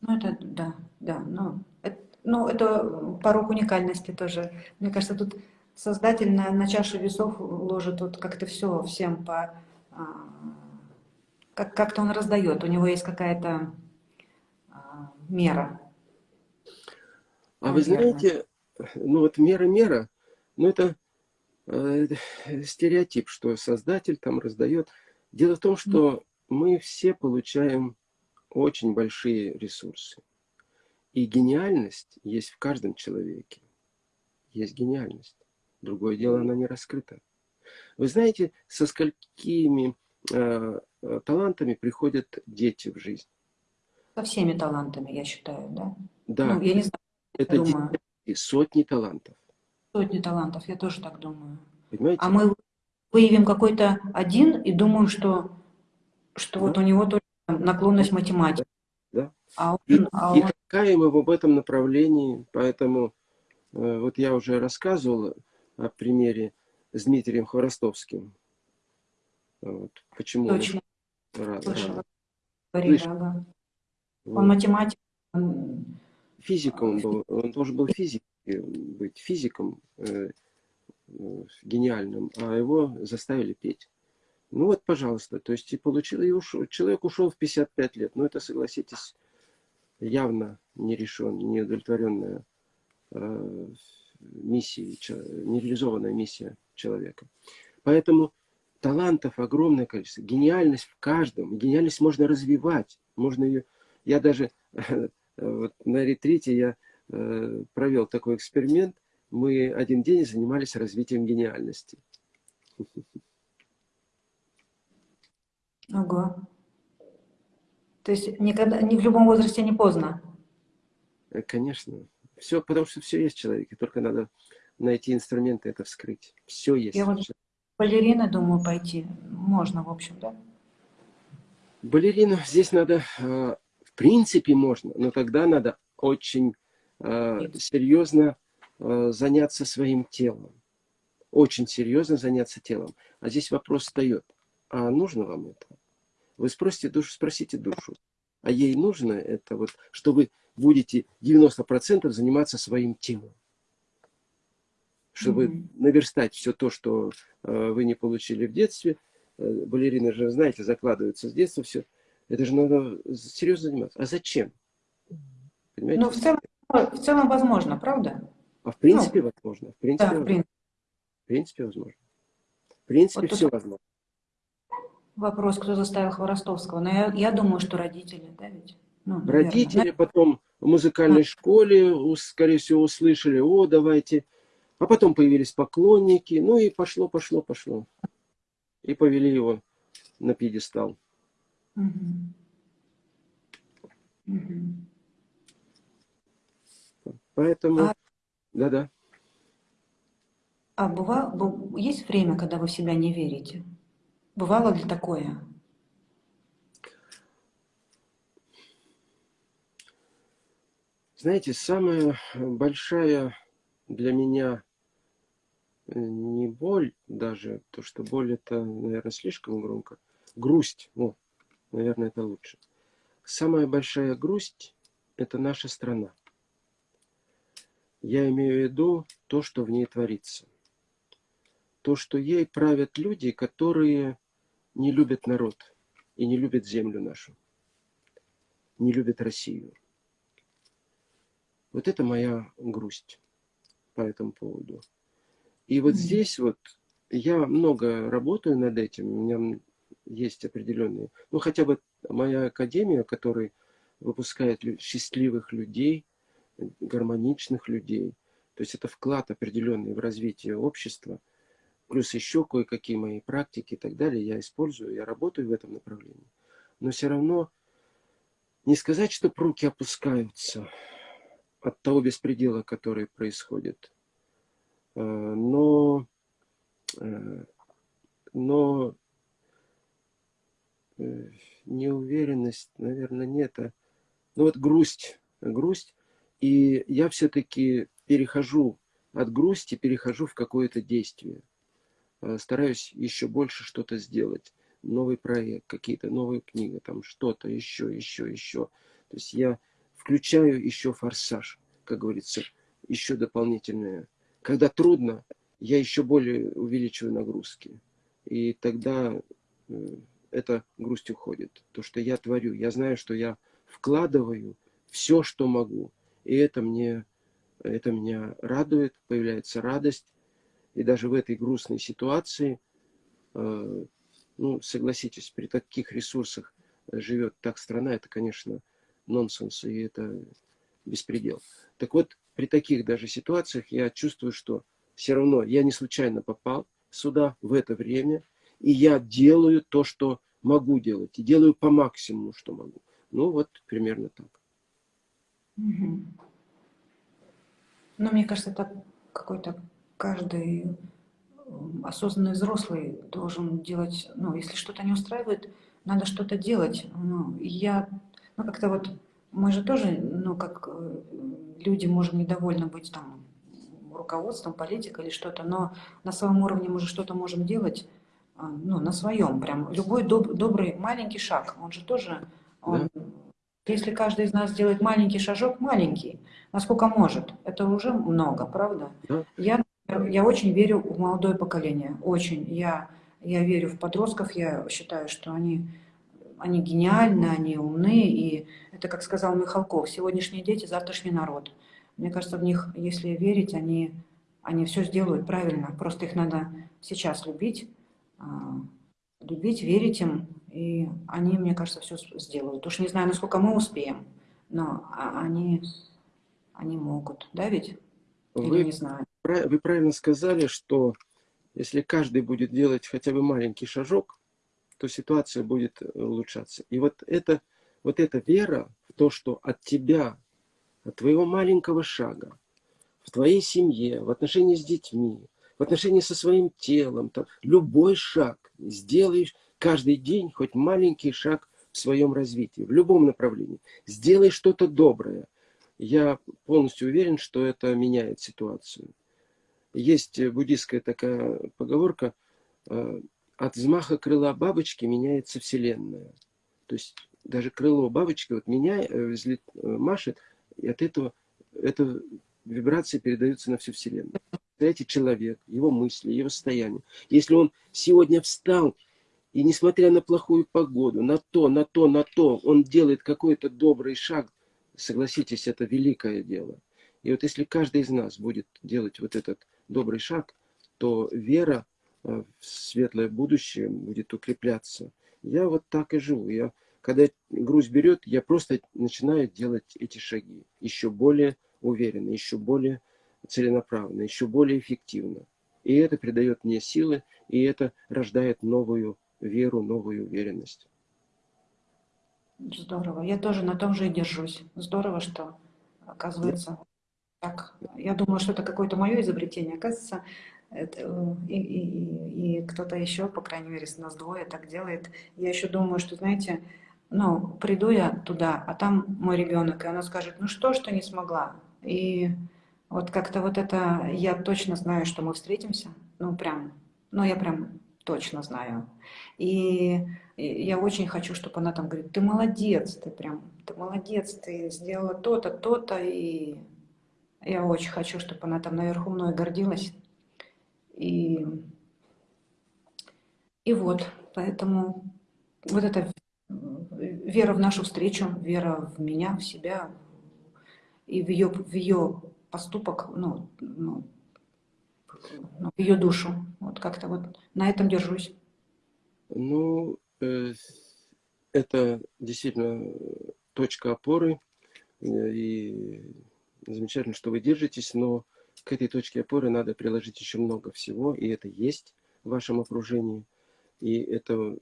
Speaker 1: Ну, это, да, да. Ну, это, ну, это порог уникальности тоже. Мне кажется, тут создатель на, на чашу весов ложит вот как-то все всем по... А, как, как-то он раздает, у него есть какая-то а, мера.
Speaker 2: А вы знаете, ну вот мера-мера, ну это э, стереотип, что создатель там раздает. Дело в том, что мы все получаем очень большие ресурсы. И гениальность есть в каждом человеке. Есть гениальность. Другое дело, она не раскрыта. Вы знаете, со сколькими э, э, талантами приходят дети в жизнь?
Speaker 1: Со всеми талантами, я считаю, да?
Speaker 2: Да. Ну, я не знаю, Это думаю. сотни талантов.
Speaker 1: Сотни талантов, я тоже так думаю. Понимаете? А мы выявим какой-то один и думаем, что, что да. вот у него только наклонность математики.
Speaker 2: Да. А он, и, а он... и какая мы в этом направлении, поэтому э, вот я уже рассказывал о примере с Дмитрием Хворостовским. Вот, почему
Speaker 1: Точно. Он, Слышала. Говорит, ага. вот. он математик. Он...
Speaker 2: Физиком был, он тоже был быть физиком э, э, гениальным, а его заставили петь. Ну вот, пожалуйста, то есть и получил, и ушел. Человек ушел в 55 лет. Ну это, согласитесь, явно не решен, неудовлетворенная э, миссия, нереализованная миссия человека. Поэтому талантов огромное количество, гениальность в каждом. Гениальность можно развивать, можно ее... Я даже вот на ретрите я э, провел такой эксперимент. Мы один день занимались развитием гениальности.
Speaker 1: Ого. То есть никогда, ни в любом возрасте не поздно?
Speaker 2: Э, конечно. Все, потому что все есть в человеке, только надо найти инструменты это вскрыть. Все есть.
Speaker 1: Я вот балерина думаю пойти. Можно, в общем, да?
Speaker 2: Балерину здесь надо, э, в принципе можно, но тогда надо очень э, серьезно заняться своим телом. Очень серьезно заняться телом. А здесь вопрос встает а нужно вам это? Вы спросите душу, спросите душу. А ей нужно это вот, что вы будете 90% заниматься своим телом. Чтобы mm -hmm. наверстать все то, что э, вы не получили в детстве. Э, балерины же, знаете, закладываются с детства все. Это же надо серьезно заниматься. А зачем?
Speaker 1: Понимаете? Ну, в целом, в целом возможно, правда?
Speaker 2: А в принципе ну, возможно. В принципе, да, возможно. В принципе возможно. В принципе вот все возможно.
Speaker 1: Вопрос, кто заставил Хворостовского. Но я, я думаю, что родители, да ведь?
Speaker 2: Ну, родители потом в музыкальной а. школе, скорее всего, услышали, о, давайте. А потом появились поклонники, ну и пошло, пошло, пошло. И повели его на пьедестал. Угу. Угу. Поэтому, да-да.
Speaker 1: А, а бывало, есть время, когда вы в себя не верите? Бывало ли такое?
Speaker 2: Знаете, самая большая для меня э, не боль даже, то, что боль это, наверное, слишком громко, грусть, о, наверное, это лучше. Самая большая грусть – это наша страна. Я имею в виду то, что в ней творится. То, что ей правят люди, которые не любят народ и не любят землю нашу, не любят Россию. Вот это моя грусть по этому поводу. И вот mm -hmm. здесь вот я много работаю над этим, у меня есть определенные, ну хотя бы моя академия, которой выпускает счастливых людей, гармоничных людей. То есть это вклад определенный в развитие общества. Плюс еще кое-какие мои практики и так далее я использую, я работаю в этом направлении. Но все равно не сказать, что руки опускаются от того беспредела, который происходит. Э, но, э, но э, неуверенность, наверное, нет. А, ну вот грусть, грусть. И я все-таки перехожу от грусти, перехожу в какое-то действие. Стараюсь еще больше что-то сделать новый проект, какие-то новые книги, там что-то еще, еще, еще. То есть я включаю еще форсаж, как говорится, еще дополнительное. Когда трудно, я еще более увеличиваю нагрузки. И тогда э, эта грусть уходит. То, что я творю. Я знаю, что я вкладываю все, что могу. И это мне это меня радует, появляется радость. И даже в этой грустной ситуации э, ну, согласитесь, при таких ресурсах живет так страна, это, конечно, нонсенс, и это беспредел. Так вот, при таких даже ситуациях я чувствую, что все равно я не случайно попал сюда в это время, и я делаю то, что могу делать, и делаю по максимуму, что могу. Ну, вот примерно так.
Speaker 1: Угу. Ну, мне кажется, это какой-то каждый осознанный взрослый должен делать, ну, если что-то не устраивает, надо что-то делать. Ну, я, ну, как-то вот, мы же тоже, ну, как э, люди можем недовольны быть там руководством, политикой или что-то, но на своем уровне мы же что-то можем делать, а, ну, на своем, прям, любой доб добрый маленький шаг, он же тоже, он, да. Если каждый из нас делает маленький шажок, маленький, насколько может, это уже много, правда? Да. Я я очень верю в молодое поколение, очень. Я, я верю в подростков, я считаю, что они, они гениальны, они умны, и это, как сказал Михалков, сегодняшние дети, завтрашний народ. Мне кажется, в них, если верить, они, они все сделают правильно, просто их надо сейчас любить, а, любить, верить им, и они, мне кажется, все сделают. Уж не знаю, насколько мы успеем, но а, они, они могут, да ведь? Или
Speaker 2: Вы...
Speaker 1: не знаю
Speaker 2: вы правильно сказали, что если каждый будет делать хотя бы маленький шажок, то ситуация будет э, улучшаться. И вот, это, вот эта вера в то, что от тебя, от твоего маленького шага, в твоей семье, в отношении с детьми, в отношении со своим телом, там, любой шаг сделаешь каждый день, хоть маленький шаг в своем развитии, в любом направлении. Сделай что-то доброе. Я полностью уверен, что это меняет ситуацию. Есть буддийская такая поговорка, э, от взмаха крыла бабочки меняется Вселенная. То есть даже крыло бабочки вот меня э, взлет, э, машет, и от этого эта вибрация передается на всю Вселенную. Представляете, человек, его мысли, его состояние. Если он сегодня встал, и несмотря на плохую погоду, на то, на то, на то, он делает какой-то добрый шаг, согласитесь, это великое дело. И вот если каждый из нас будет делать вот этот добрый шаг, то вера э, в светлое будущее будет укрепляться. Я вот так и живу. Я, когда грусть берет, я просто начинаю делать эти шаги еще более уверенно, еще более целенаправленно, еще более эффективно. И это придает мне силы, и это рождает новую веру, новую уверенность.
Speaker 1: Здорово. Я тоже на том же и держусь. Здорово, что, оказывается, так, я думала, что это какое-то мое изобретение. Оказывается, это, э, и, и, и кто-то еще, по крайней мере, с нас двое так делает. Я еще думаю, что, знаете, ну, приду я туда, а там мой ребенок, и она скажет, ну что ты не смогла? И вот как-то вот это, я точно знаю, что мы встретимся, ну прям, ну я прям точно знаю. И я очень хочу, чтобы она там говорит, ты молодец, ты прям, ты молодец, ты сделала то-то, то-то, и я очень хочу, чтобы она там наверху мной гордилась. И, и вот, поэтому вот эта вера в нашу встречу, вера в меня, в себя и в ее, в ее поступок, ну, ну, ну ее душу. Вот как-то вот на этом держусь.
Speaker 2: Ну, э, это действительно точка опоры, и замечательно, что вы держитесь, но к этой точке опоры надо приложить еще много всего, и это есть в вашем окружении, и это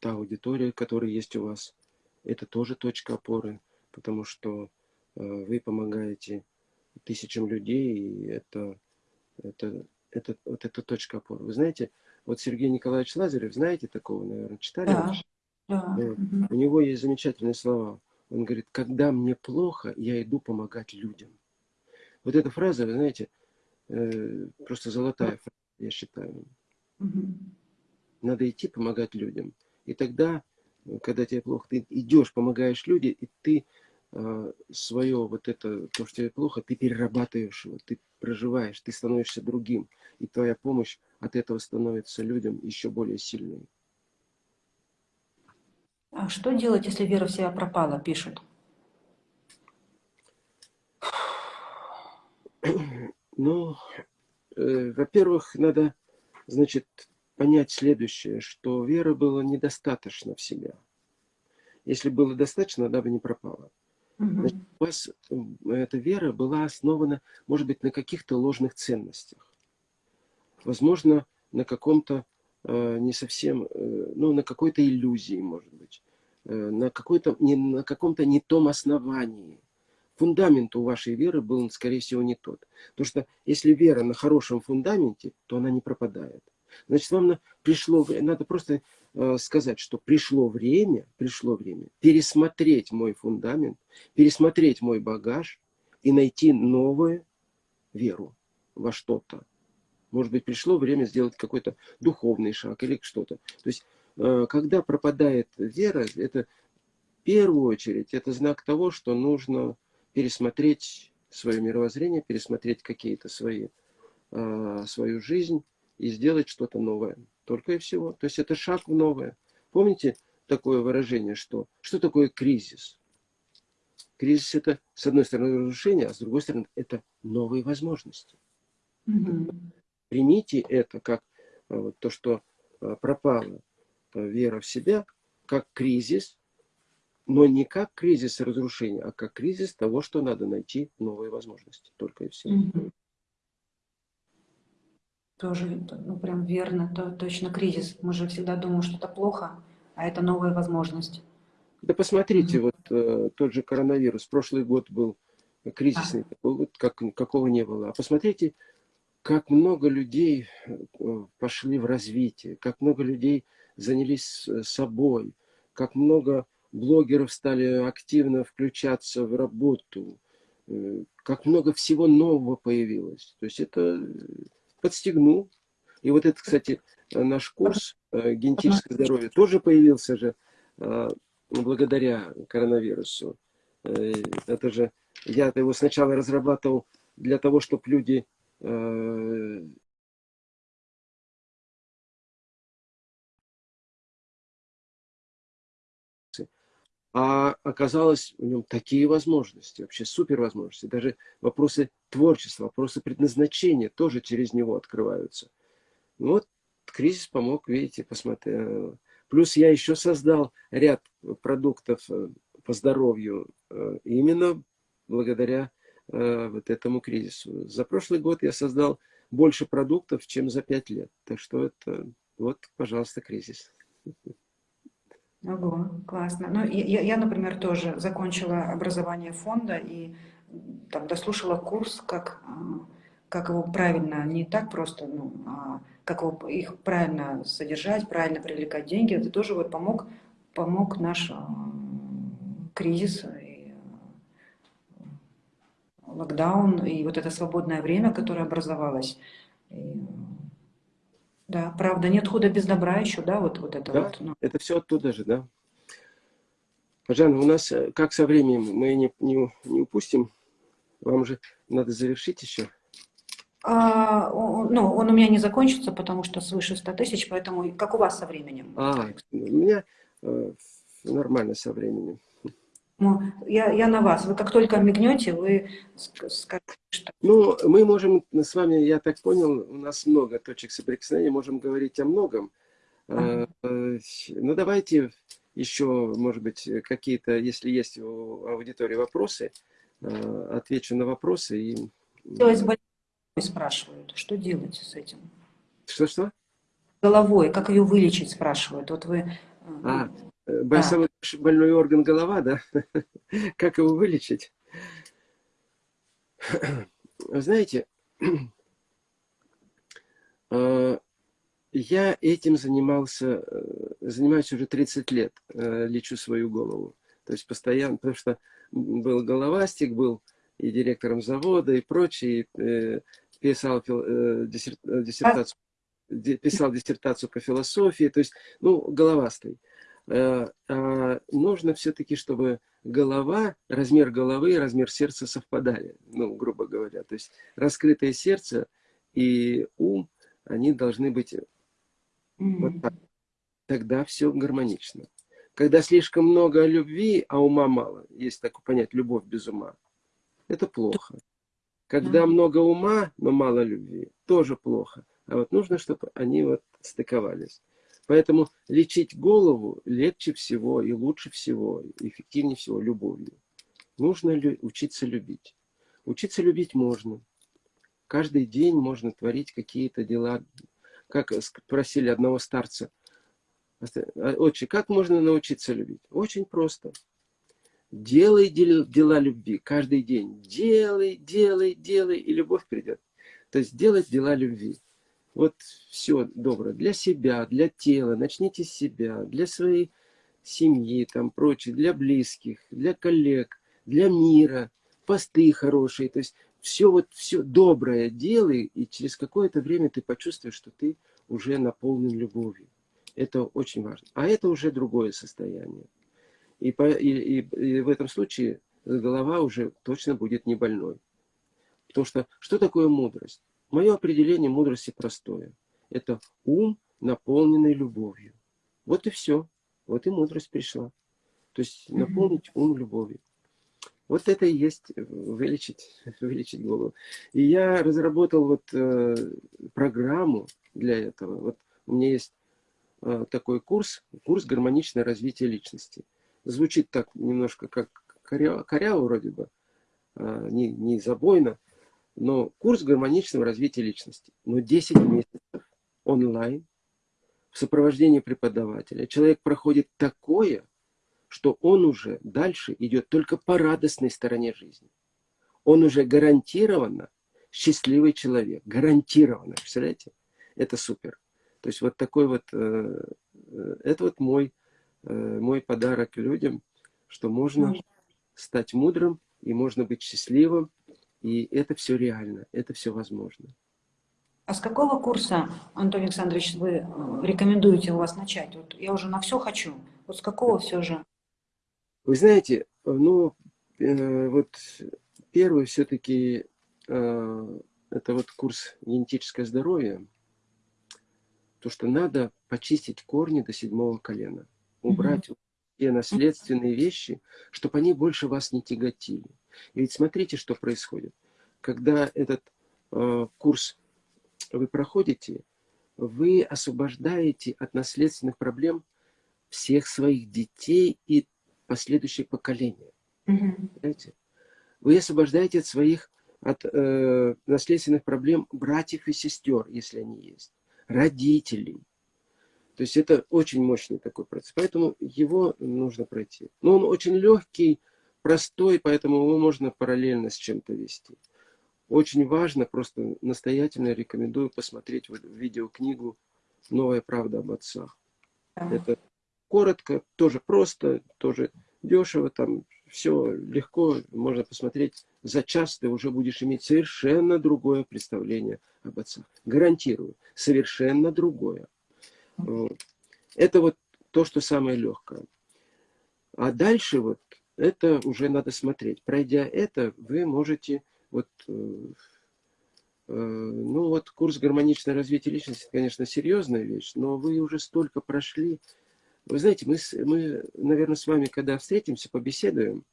Speaker 2: та аудитория, которая есть у вас, это тоже точка опоры, потому что э, вы помогаете тысячам людей, и это, это, это, вот эта точка опоры. Вы знаете, вот Сергей Николаевич Лазарев, знаете такого, наверное, читали?
Speaker 1: Да. да.
Speaker 2: У него есть замечательные слова. Он говорит, когда мне плохо, я иду помогать людям. Вот эта фраза, вы знаете, э, просто золотая фраза, я считаю. Надо идти помогать людям. И тогда, когда тебе плохо, ты идешь, помогаешь людям, и ты э, свое вот это, то, что тебе плохо, ты перерабатываешь его, ты проживаешь, ты становишься другим. И твоя помощь от этого становится людям еще более сильной.
Speaker 1: А что делать, если вера в себя пропала, пишут?
Speaker 2: Ну, э, во-первых, надо, значит, понять следующее, что веры было недостаточно в себя. Если было достаточно, она бы не пропала. Значит, у вас эта вера была основана, может быть, на каких-то ложных ценностях. Возможно, на каком-то э, не совсем, э, ну, на какой-то иллюзии, может быть. Э, на, какой-то, не, на каком-то не том основании. Фундамент у вашей веры был, скорее всего, не тот. Потому что если вера на хорошем фундаменте, то она не пропадает. Значит, вам пришло надо просто э, сказать, что пришло время, пришло время пересмотреть мой фундамент, пересмотреть мой багаж и найти новую веру во что-то. Может быть, пришло время сделать какой-то духовный шаг или что-то. То есть, э, когда пропадает вера, это в первую очередь, это знак того, что нужно пересмотреть свое мировоззрение, пересмотреть какие-то свои, э, свою жизнь, и сделать что-то новое. Только и всего. То есть это шаг в новое. Помните такое выражение, что что такое кризис? Кризис это, с одной стороны, разрушение, а с другой стороны, это новые возможности. Угу. Примите это как а, вот, то, что а, пропала а, вера в себя, как кризис, но не как кризис разрушения, а как кризис того, что надо найти новые возможности. Только и всего. Угу.
Speaker 1: Тоже, ну, прям верно, то, точно кризис. Мы же всегда думаем, что это плохо, а это новая возможность.
Speaker 2: Да посмотрите, mm -hmm. вот э, тот же коронавирус. Прошлый год был кризисный, а. такой вот, как, какого не было. А посмотрите, как много людей э, пошли в развитие, как много людей занялись собой, как много блогеров стали активно включаться в работу, э, как много всего нового появилось. То есть это подстегнул. И вот это, кстати, наш курс э, «Генетическое здоровье» тоже появился же э, благодаря коронавирусу. Э, это же я его сначала разрабатывал для того, чтобы люди а оказалось в нем такие возможности, вообще супер возможности. Даже вопросы творчества, вопросы предназначения тоже через него открываются. Ну вот кризис помог, видите, посмотрел. Плюс я еще создал ряд продуктов э, по здоровью э, именно благодаря э, вот этому кризису. За прошлый год я создал больше продуктов, чем за пять лет. Так что это вот, пожалуйста, кризис.
Speaker 1: Ого, классно. Ну, я, я, например, тоже закончила образование фонда и там дослушала курс, как, а, как его правильно, не так просто, ну, а как его, их правильно содержать, правильно привлекать деньги. Это тоже вот помог, помог наш а, кризис, и, локдаун, и вот это свободное время, которое образовалось. И, да, правда, нет худа без добра еще, да, вот, вот это
Speaker 2: да,
Speaker 1: вот. Ну.
Speaker 2: это все оттуда же, да. Жанна, у нас э, как со временем, мы не, не, не упустим, вам же надо завершить еще.
Speaker 1: А, ну, он у меня не закончится, потому что свыше 100 тысяч, поэтому как у вас со временем?
Speaker 2: А, у меня э, нормально со временем.
Speaker 1: Ну, я, я на вас. Вы как только мигнете, вы скажете,
Speaker 2: что... Ну, мы можем с вами, я так понял, у нас много точек соприкосновения, можем говорить о многом. Ага. Ну, давайте еще, может быть, какие-то, если есть у аудитории вопросы, э, отвечу на вопросы. И...
Speaker 1: Делать больной спрашивают, что делать с этим?
Speaker 2: Что-что?
Speaker 1: Головой, как ее вылечить, спрашивают. Вот вы...
Speaker 2: Э, а, самый да. больной орган голова, да? как его вылечить? Знаете, я этим занимался, э, занимаюсь уже 30 лет, э, лечу свою голову. То есть постоянно, потому что был головастик, был и директором завода, и прочее, э, писал диссертацию, писал диссертацию по философии, то есть, ну, головастый. А нужно все-таки, чтобы голова, размер головы и размер сердца совпадали, ну, грубо говоря. То есть раскрытое сердце и ум, они должны быть вот так. Тогда все гармонично. Когда слишком много любви, а ума мало, есть такое понять, любовь без ума, это плохо. Когда mm много ума, но мало любви, тоже плохо. А вот нужно, чтобы они вот стыковались. Поэтому лечить голову легче всего и лучше всего, эффективнее всего любовью. Нужно лю учиться любить. Учиться любить можно. Каждый день можно творить какие-то дела как спросили одного старца, «А, отче, как можно научиться любить? Очень просто. Делай дела любви каждый день. Делай, делай, делай, и любовь придет. То есть делать дела любви. Вот все доброе. Для себя, для тела. Начните с себя. Для своей семьи, там прочее. Для близких, для коллег, для мира. Посты хорошие. То есть все вот все доброе делай, и через какое-то время ты почувствуешь, что ты уже наполнен любовью. Это очень важно. А это уже другое состояние. И, по, и, и, и в этом случае голова уже точно будет не больной. Потому что что такое мудрость? Мое определение мудрости простое. Это ум, наполненный любовью. Вот и все. Вот и мудрость пришла. То есть наполнить ум любовью. Вот это и есть вылечить, вылечить голову. И я разработал вот э, программу для этого. Вот у меня есть э, такой курс, курс гармоничное развитие личности. Звучит так немножко как коряво, коряво вроде бы, э, не, не забойно, но курс гармоничного развития личности. Но 10 месяцев онлайн в сопровождении преподавателя. Человек проходит такое, что он уже дальше идет только по радостной стороне жизни. Он уже гарантированно счастливый человек. Гарантированно. Представляете? Это супер. То есть вот такой вот, э, э, это вот мой, э, мой подарок людям, что можно стать мудрым и можно быть счастливым. И это все реально, это все возможно.
Speaker 1: А с какого курса, Антон Александрович, вы рекомендуете у вас начать? Вот я уже на все хочу. Вот с какого все же?
Speaker 2: Вы знаете, ну, э, вот первый все-таки э, это вот курс генетическое здоровье. То, что надо почистить корни до седьмого колена. Убрать mm те наследственные вещи, чтобы они больше вас не тяготили. И ведь смотрите, что происходит. Когда этот э, курс вы проходите, вы освобождаете от наследственных проблем всех своих детей и последующие поколения. Понимаете? Вы освобождаете от своих от э, наследственных проблем братьев и сестер, если они есть, родителей. То есть это очень мощный такой процесс. Поэтому его нужно пройти. Но он очень легкий, простой, поэтому его можно параллельно с чем-то вести. Очень важно, просто настоятельно рекомендую посмотреть вот видеокнигу «Новая правда об отцах». Это коротко, тоже просто, тоже дешево, там все легко, можно посмотреть. За час ты уже будешь иметь совершенно другое представление об отцах. Гарантирую, совершенно другое. Вот. Это вот то, что самое легкое. А дальше вот это уже надо смотреть. Пройдя это, вы можете вот э, э, ну вот курс гармоничное развитие личности, конечно, серьезная вещь, но вы уже столько прошли, вы знаете, мы, мы, наверное, с вами, когда встретимся, побеседуем,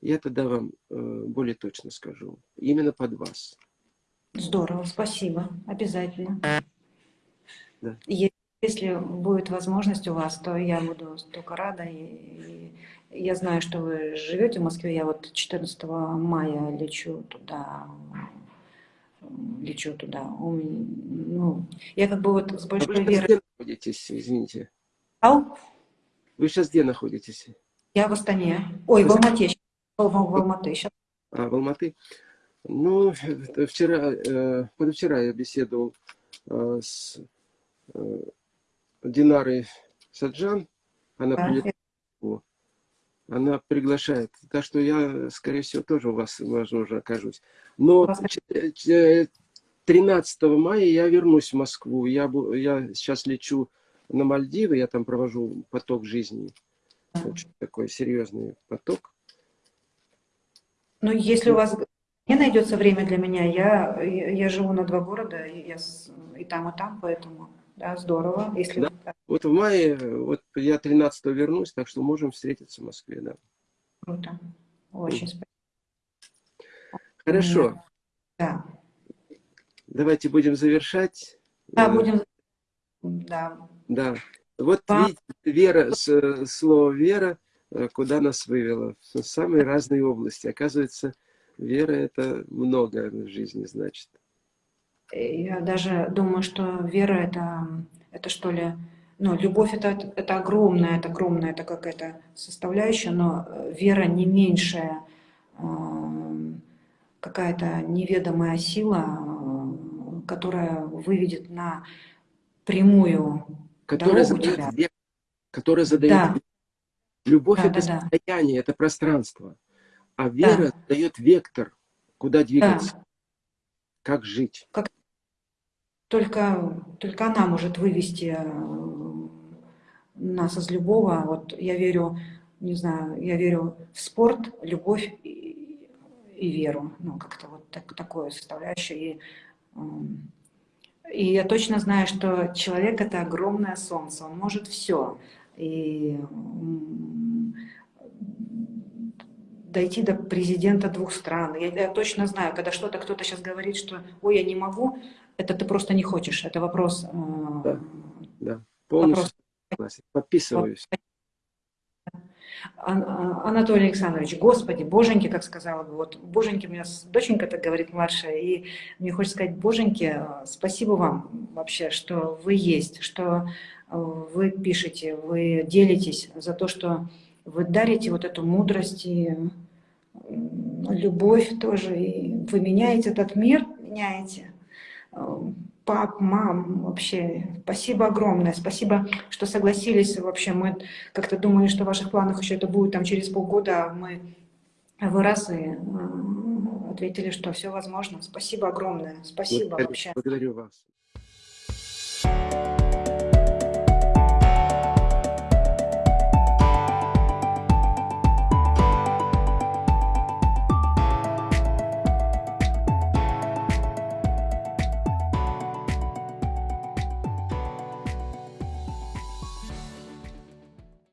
Speaker 2: я тогда вам э, более точно скажу. Именно под вас.
Speaker 1: Здорово, спасибо. Обязательно.
Speaker 2: Да.
Speaker 1: Если будет возможность у вас, то я буду только рада. И, и я знаю, что вы живете в Москве. Я вот 14 мая лечу туда. Лечу туда. Ну, я как бы вот с
Speaker 2: А
Speaker 1: большой
Speaker 2: вы сейчас
Speaker 1: верой...
Speaker 2: где находитесь, извините?
Speaker 1: Ау,
Speaker 2: Вы сейчас где находитесь?
Speaker 1: Я в Астане. Ой, в Алмате. В, в, в Алматы. Сейчас.
Speaker 2: А, в Алматы? Ну, вчера, э, позавчера я беседовал э, с э, Динарой Саджан. Она
Speaker 1: Да,
Speaker 2: прилетела. Она приглашает. Так что я, скорее всего, тоже у вас, возможно, окажусь. Но
Speaker 1: Вас-
Speaker 2: ч- ч- 13 мая я вернусь в Москву. Я, я сейчас лечу на Мальдивы, я там провожу поток жизни. Очень такой серьезный поток.
Speaker 1: Ну, если у вас не найдется время для меня, я, я, живу на два города, и, я и там, и там, поэтому, да, здорово. Если
Speaker 2: Да.
Speaker 1: да,
Speaker 2: Вот в мае, вот я 13 вернусь, так что можем встретиться в Москве, да.
Speaker 1: круто. Очень спасибо.
Speaker 2: Хорошо,
Speaker 1: Да,
Speaker 2: давайте будем завершать.
Speaker 1: да
Speaker 2: Э,
Speaker 1: будем... Да,
Speaker 2: Да. Вот
Speaker 1: Да.
Speaker 2: видите, вера, слово вера, э, куда нас вывело? В самые разные области. Оказывается, вера это много в жизни значит.
Speaker 1: Я даже думаю, что вера это, это что ли, ну, любовь это, это огромная, это огромная, это какая-то составляющая, но э, вера не меньшая, э, какая-то неведомая сила, э, которая выведет на прямую
Speaker 2: Которая
Speaker 1: дорогу
Speaker 2: задает,
Speaker 1: тебя.
Speaker 2: век- которая задает
Speaker 1: Да.
Speaker 2: век. Любовь
Speaker 1: Да,
Speaker 2: это
Speaker 1: да, да.
Speaker 2: состояние, это пространство. А вера дает вектор, куда двигаться,
Speaker 1: Да.
Speaker 2: как жить.
Speaker 1: Только, только она может вывести э, нас из любого. Вот я верю, не знаю, я верю в спорт, любовь и, и веру. Ну, как-то вот так, такое составляющее. И, м, и я точно знаю, что человек — это огромное солнце, он может все. И дойти до президента двух стран. Я, я точно знаю, когда что-то кто-то сейчас говорит, что «ой, я не могу», это ты просто не хочешь. Это вопрос... э,
Speaker 2: Да. Да, полностью
Speaker 1: Вопрос.
Speaker 2: Подписываюсь.
Speaker 1: А- Анатолий Александрович, Господи, Боженьки, как сказала бы, вот Боженьки, у меня доченька так говорит младшая, и мне хочется сказать, Боженьки, спасибо вам вообще, что вы есть, что э, вы пишете, вы делитесь за то, что вы дарите вот эту мудрость и любовь тоже, и вы меняете этот мир, меняете. Пап, мам, вообще, спасибо огромное, спасибо, что согласились. Вообще, мы как-то думали, что в ваших планах еще это будет там через полгода, а мы вы раз и э, ответили, что все возможно. Спасибо огромное, спасибо
Speaker 2: Благодарю-
Speaker 1: вообще.
Speaker 2: Благодарю вас.